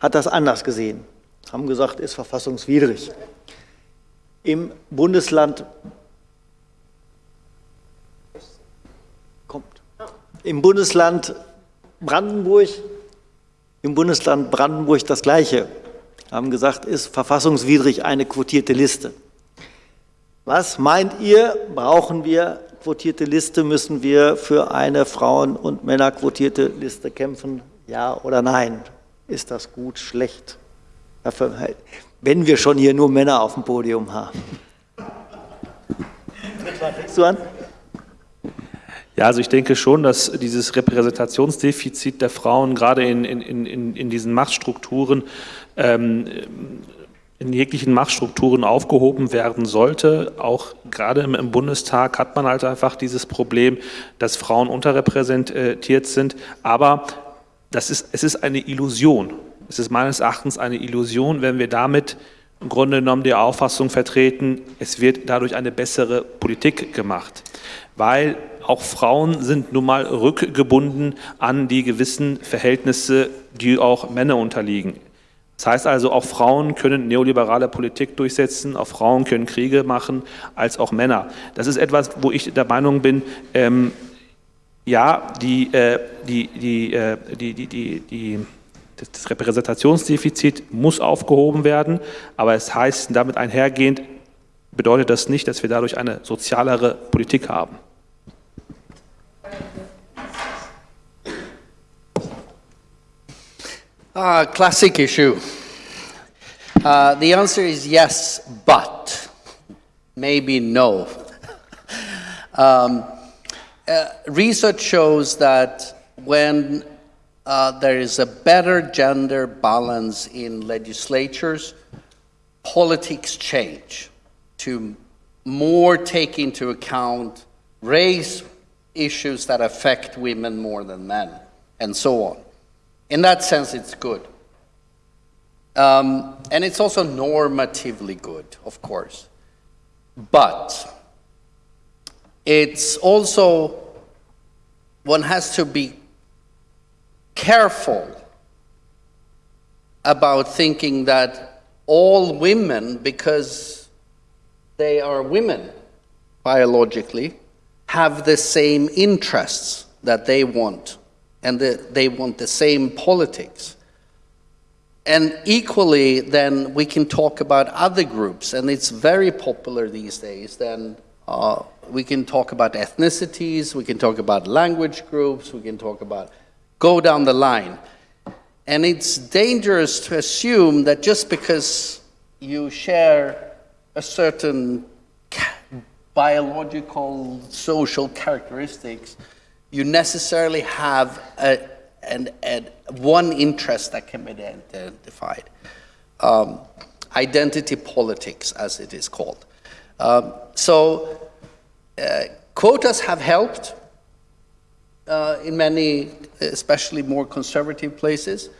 A: hat das anders gesehen, haben gesagt, ist verfassungswidrig. Im Bundesland kommt im Bundesland Brandenburg im Bundesland Brandenburg das gleiche, haben gesagt, ist verfassungswidrig eine quotierte Liste. Was meint ihr, brauchen wir quotierte Liste, müssen wir für eine Frauen- und Männerquotierte Liste kämpfen, ja oder nein? Ist das gut, schlecht? Wenn wir schon hier nur Männer auf dem Podium haben. Du an?
E: Ja, also ich denke schon, dass dieses Repräsentationsdefizit der Frauen gerade in, in, in, in diesen Machtstrukturen, ähm, in jeglichen Machtstrukturen aufgehoben werden sollte. Auch gerade im, im Bundestag hat man halt einfach dieses Problem, dass Frauen unterrepräsentiert sind. Aber das ist, es ist eine Illusion. Es ist meines Erachtens eine Illusion, wenn wir damit im Grunde genommen die Auffassung vertreten, es wird dadurch eine bessere Politik gemacht. Weil auch Frauen sind nun mal rückgebunden an die gewissen Verhältnisse, die auch Männer unterliegen. Das heißt also, auch Frauen können neoliberale Politik durchsetzen, auch Frauen können Kriege machen, als auch Männer. Das ist etwas, wo ich der Meinung bin, ähm, ja, die, äh, die, die, äh, die, die, die, die, das Repräsentationsdefizit muss aufgehoben werden, aber es heißt damit einhergehend, bedeutet das nicht, dass wir dadurch eine sozialere Politik haben.
B: Uh, classic issue. Uh, the answer is yes, but maybe no. um, uh, research shows that when uh, there is a better gender balance in legislatures, politics change to more take into account race issues that affect women more than men, and so on. In that sense, it's good. Um, and it's also normatively good, of course. But it's also, one has to be careful about thinking that all women, because they are women biologically, have the same interests that they want, and the, they want the same politics. And equally, then we can talk about other groups, and it's very popular these days. Then uh, we can talk about ethnicities, we can talk about language groups, we can talk about go down the line. And it's dangerous to assume that just because you share a certain biological, social characteristics, you necessarily have a, an, an, one interest that can be identified. Um, identity politics, as it is called. Um, so, quotas have helped uh, in many, especially more conservative places.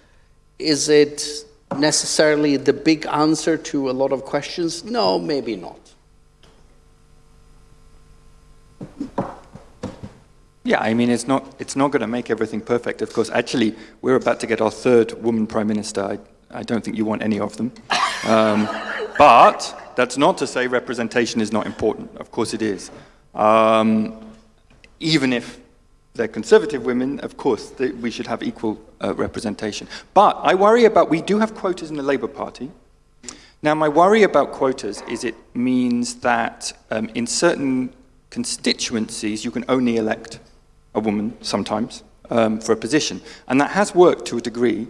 B: Is it necessarily the big answer to a lot of questions? No, maybe not.
D: Yeah, I mean, it's not, it's not going to make everything perfect. Of course, actually, we're about to get our third woman prime minister. I, I don't think you want any of them. Um, but that's not to say representation is not important. Of course it is. Um, even if they're conservative women, of course, they, we should have equal uh, representation. But I worry about, we do have quotas in the Labour Party. Now, my worry about quotas is it means that um, in certain constituencies, you can only elect a woman sometimes um, for a position. And that has worked to a degree.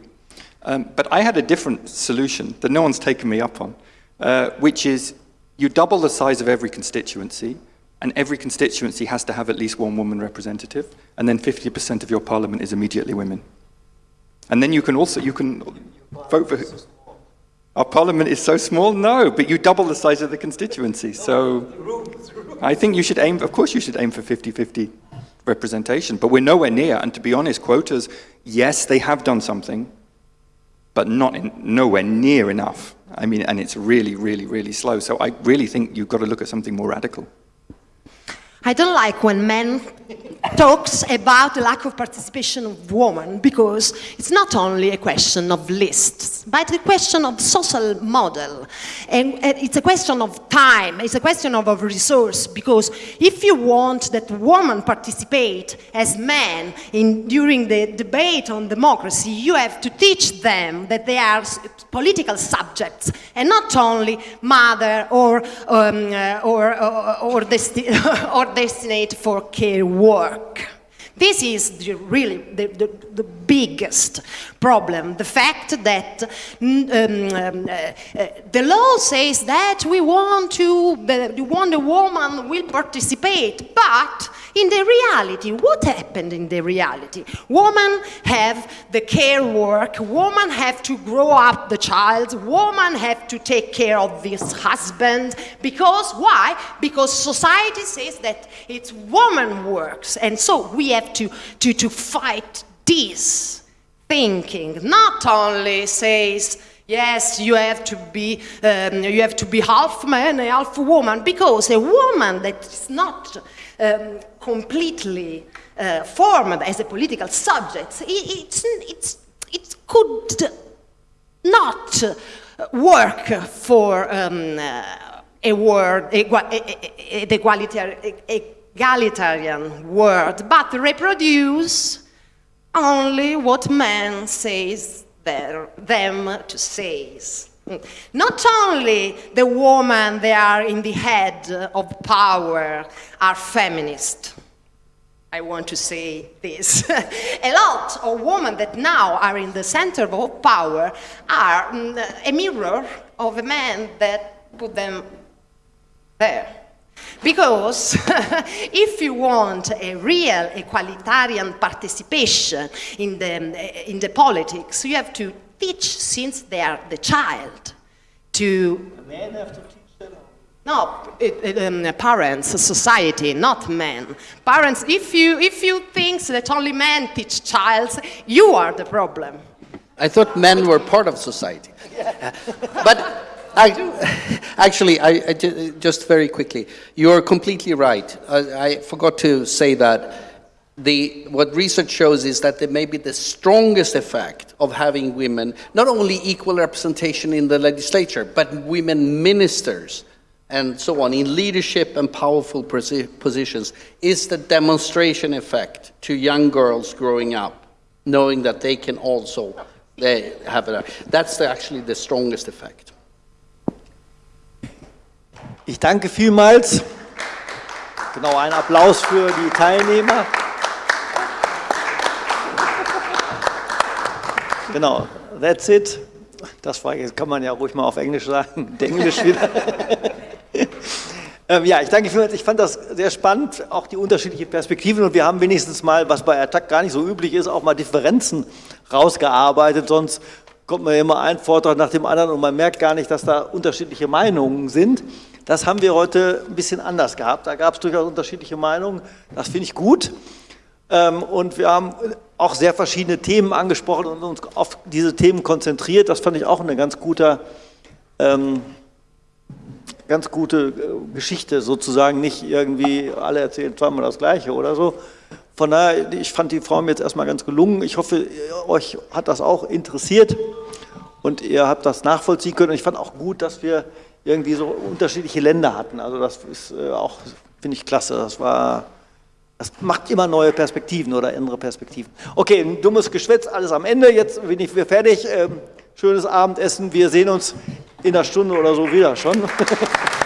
D: Um, but I had a different solution that no one's taken me up on, uh, which is you double the size of every constituency, and every constituency has to have at least one woman representative, and then 50% of your parliament is immediately women. And then you can also, you can vote for... Our parliament is so small? No, but you double the size of the constituency. So I think you should aim, of course you should aim for 50-50 representation, but we're nowhere near. And to be honest, quotas, yes, they have done something, but not in, nowhere near enough. I mean, and it's really, really, really slow. So I really think you've got to look at something more radical.
C: I don't like when men talks about the lack of participation of women because it's not only a question of lists, but a question of social model. And, it's a question of time, it's a question of, resource because if you want that women participate as men in, during the debate on democracy, you have to teach them that they are political subjects and not only mother or, um, uh, or, or, or, or destined for care work. This is the, really the, the, the, biggest problem, the fact that um, um, uh, the law says that we want to, the, want woman will participate, but in the reality, what happened in the reality? Women have the care work, women have to grow up the child, women have to take care of this husband, because why? Because society says that it's woman works, and so we have to, to, to fight this thinking, not only says, Yes, you have to be um, you have to be half man half woman because a woman that is not um, completely uh, formed as a political subject, it, it's, it could not work for um, uh, a word, the egalitarian word, but reproduce only what man says their, them to say. Not only the women that are in the head of power are feminist. I want to say this. a lot of women that now are in the center of power are mm, a mirror of a man that put them there. Because if you want a real egalitarian participation in the, in the politics, you have to teach since they are the child to...
A: Men have to teach them?
C: No, it, it, um, parents, society, not men. Parents, if you, if you think that only men teach child, you are the problem.
B: I thought men were part of society. but I, actually, I, I, just very quickly, you're completely right. I, I, forgot to say that the, what research shows is that there may be the strongest effect of having women, not only equal representation in the legislature, but women ministers and so on, in leadership and powerful positions, is the demonstration effect to young girls growing up, knowing that they can also they have it. That's the, actually the strongest effect.
A: Ich danke vielmals. Genau, ein Applaus für die Teilnehmer. Genau, that's it. Das war, jetzt kann man ja ruhig mal auf Englisch sagen, Englisch wieder. ähm, ja, ich danke vielmals. Ich fand das sehr spannend, auch die unterschiedlichen Perspektiven. Und wir haben wenigstens mal, was bei Attack gar nicht so üblich ist, auch mal Differenzen rausgearbeitet. Sonst kommt man immer ein Vortrag nach dem anderen und man merkt gar nicht, dass da unterschiedliche Meinungen sind. Das haben wir heute ein bisschen anders gehabt. Da gab es durchaus unterschiedliche Meinungen. Das finde ich gut. Ähm, und wir haben auch sehr verschiedene Themen angesprochen und uns auf diese Themen konzentriert. Das fand ich auch eine ganz gute, ähm, ganz gute äh, Geschichte sozusagen. Nicht irgendwie alle erzählen zweimal das Gleiche oder so. Von daher, ich fand die Form jetzt erstmal ganz gelungen. Ich hoffe, euch hat das auch interessiert und ihr habt das nachvollziehen können. Und ich fand auch gut, dass wir irgendwie so unterschiedliche Länder hatten. Also das ist äh, auch, finde ich, klasse. Das war, das macht immer neue Perspektiven oder andere Perspektiven. Okay, ein dummes Geschwätz, alles am Ende. Jetzt bin ich fertig. Ähm, schönes Abendessen. Wir sehen uns in einer Stunde oder so wieder schon.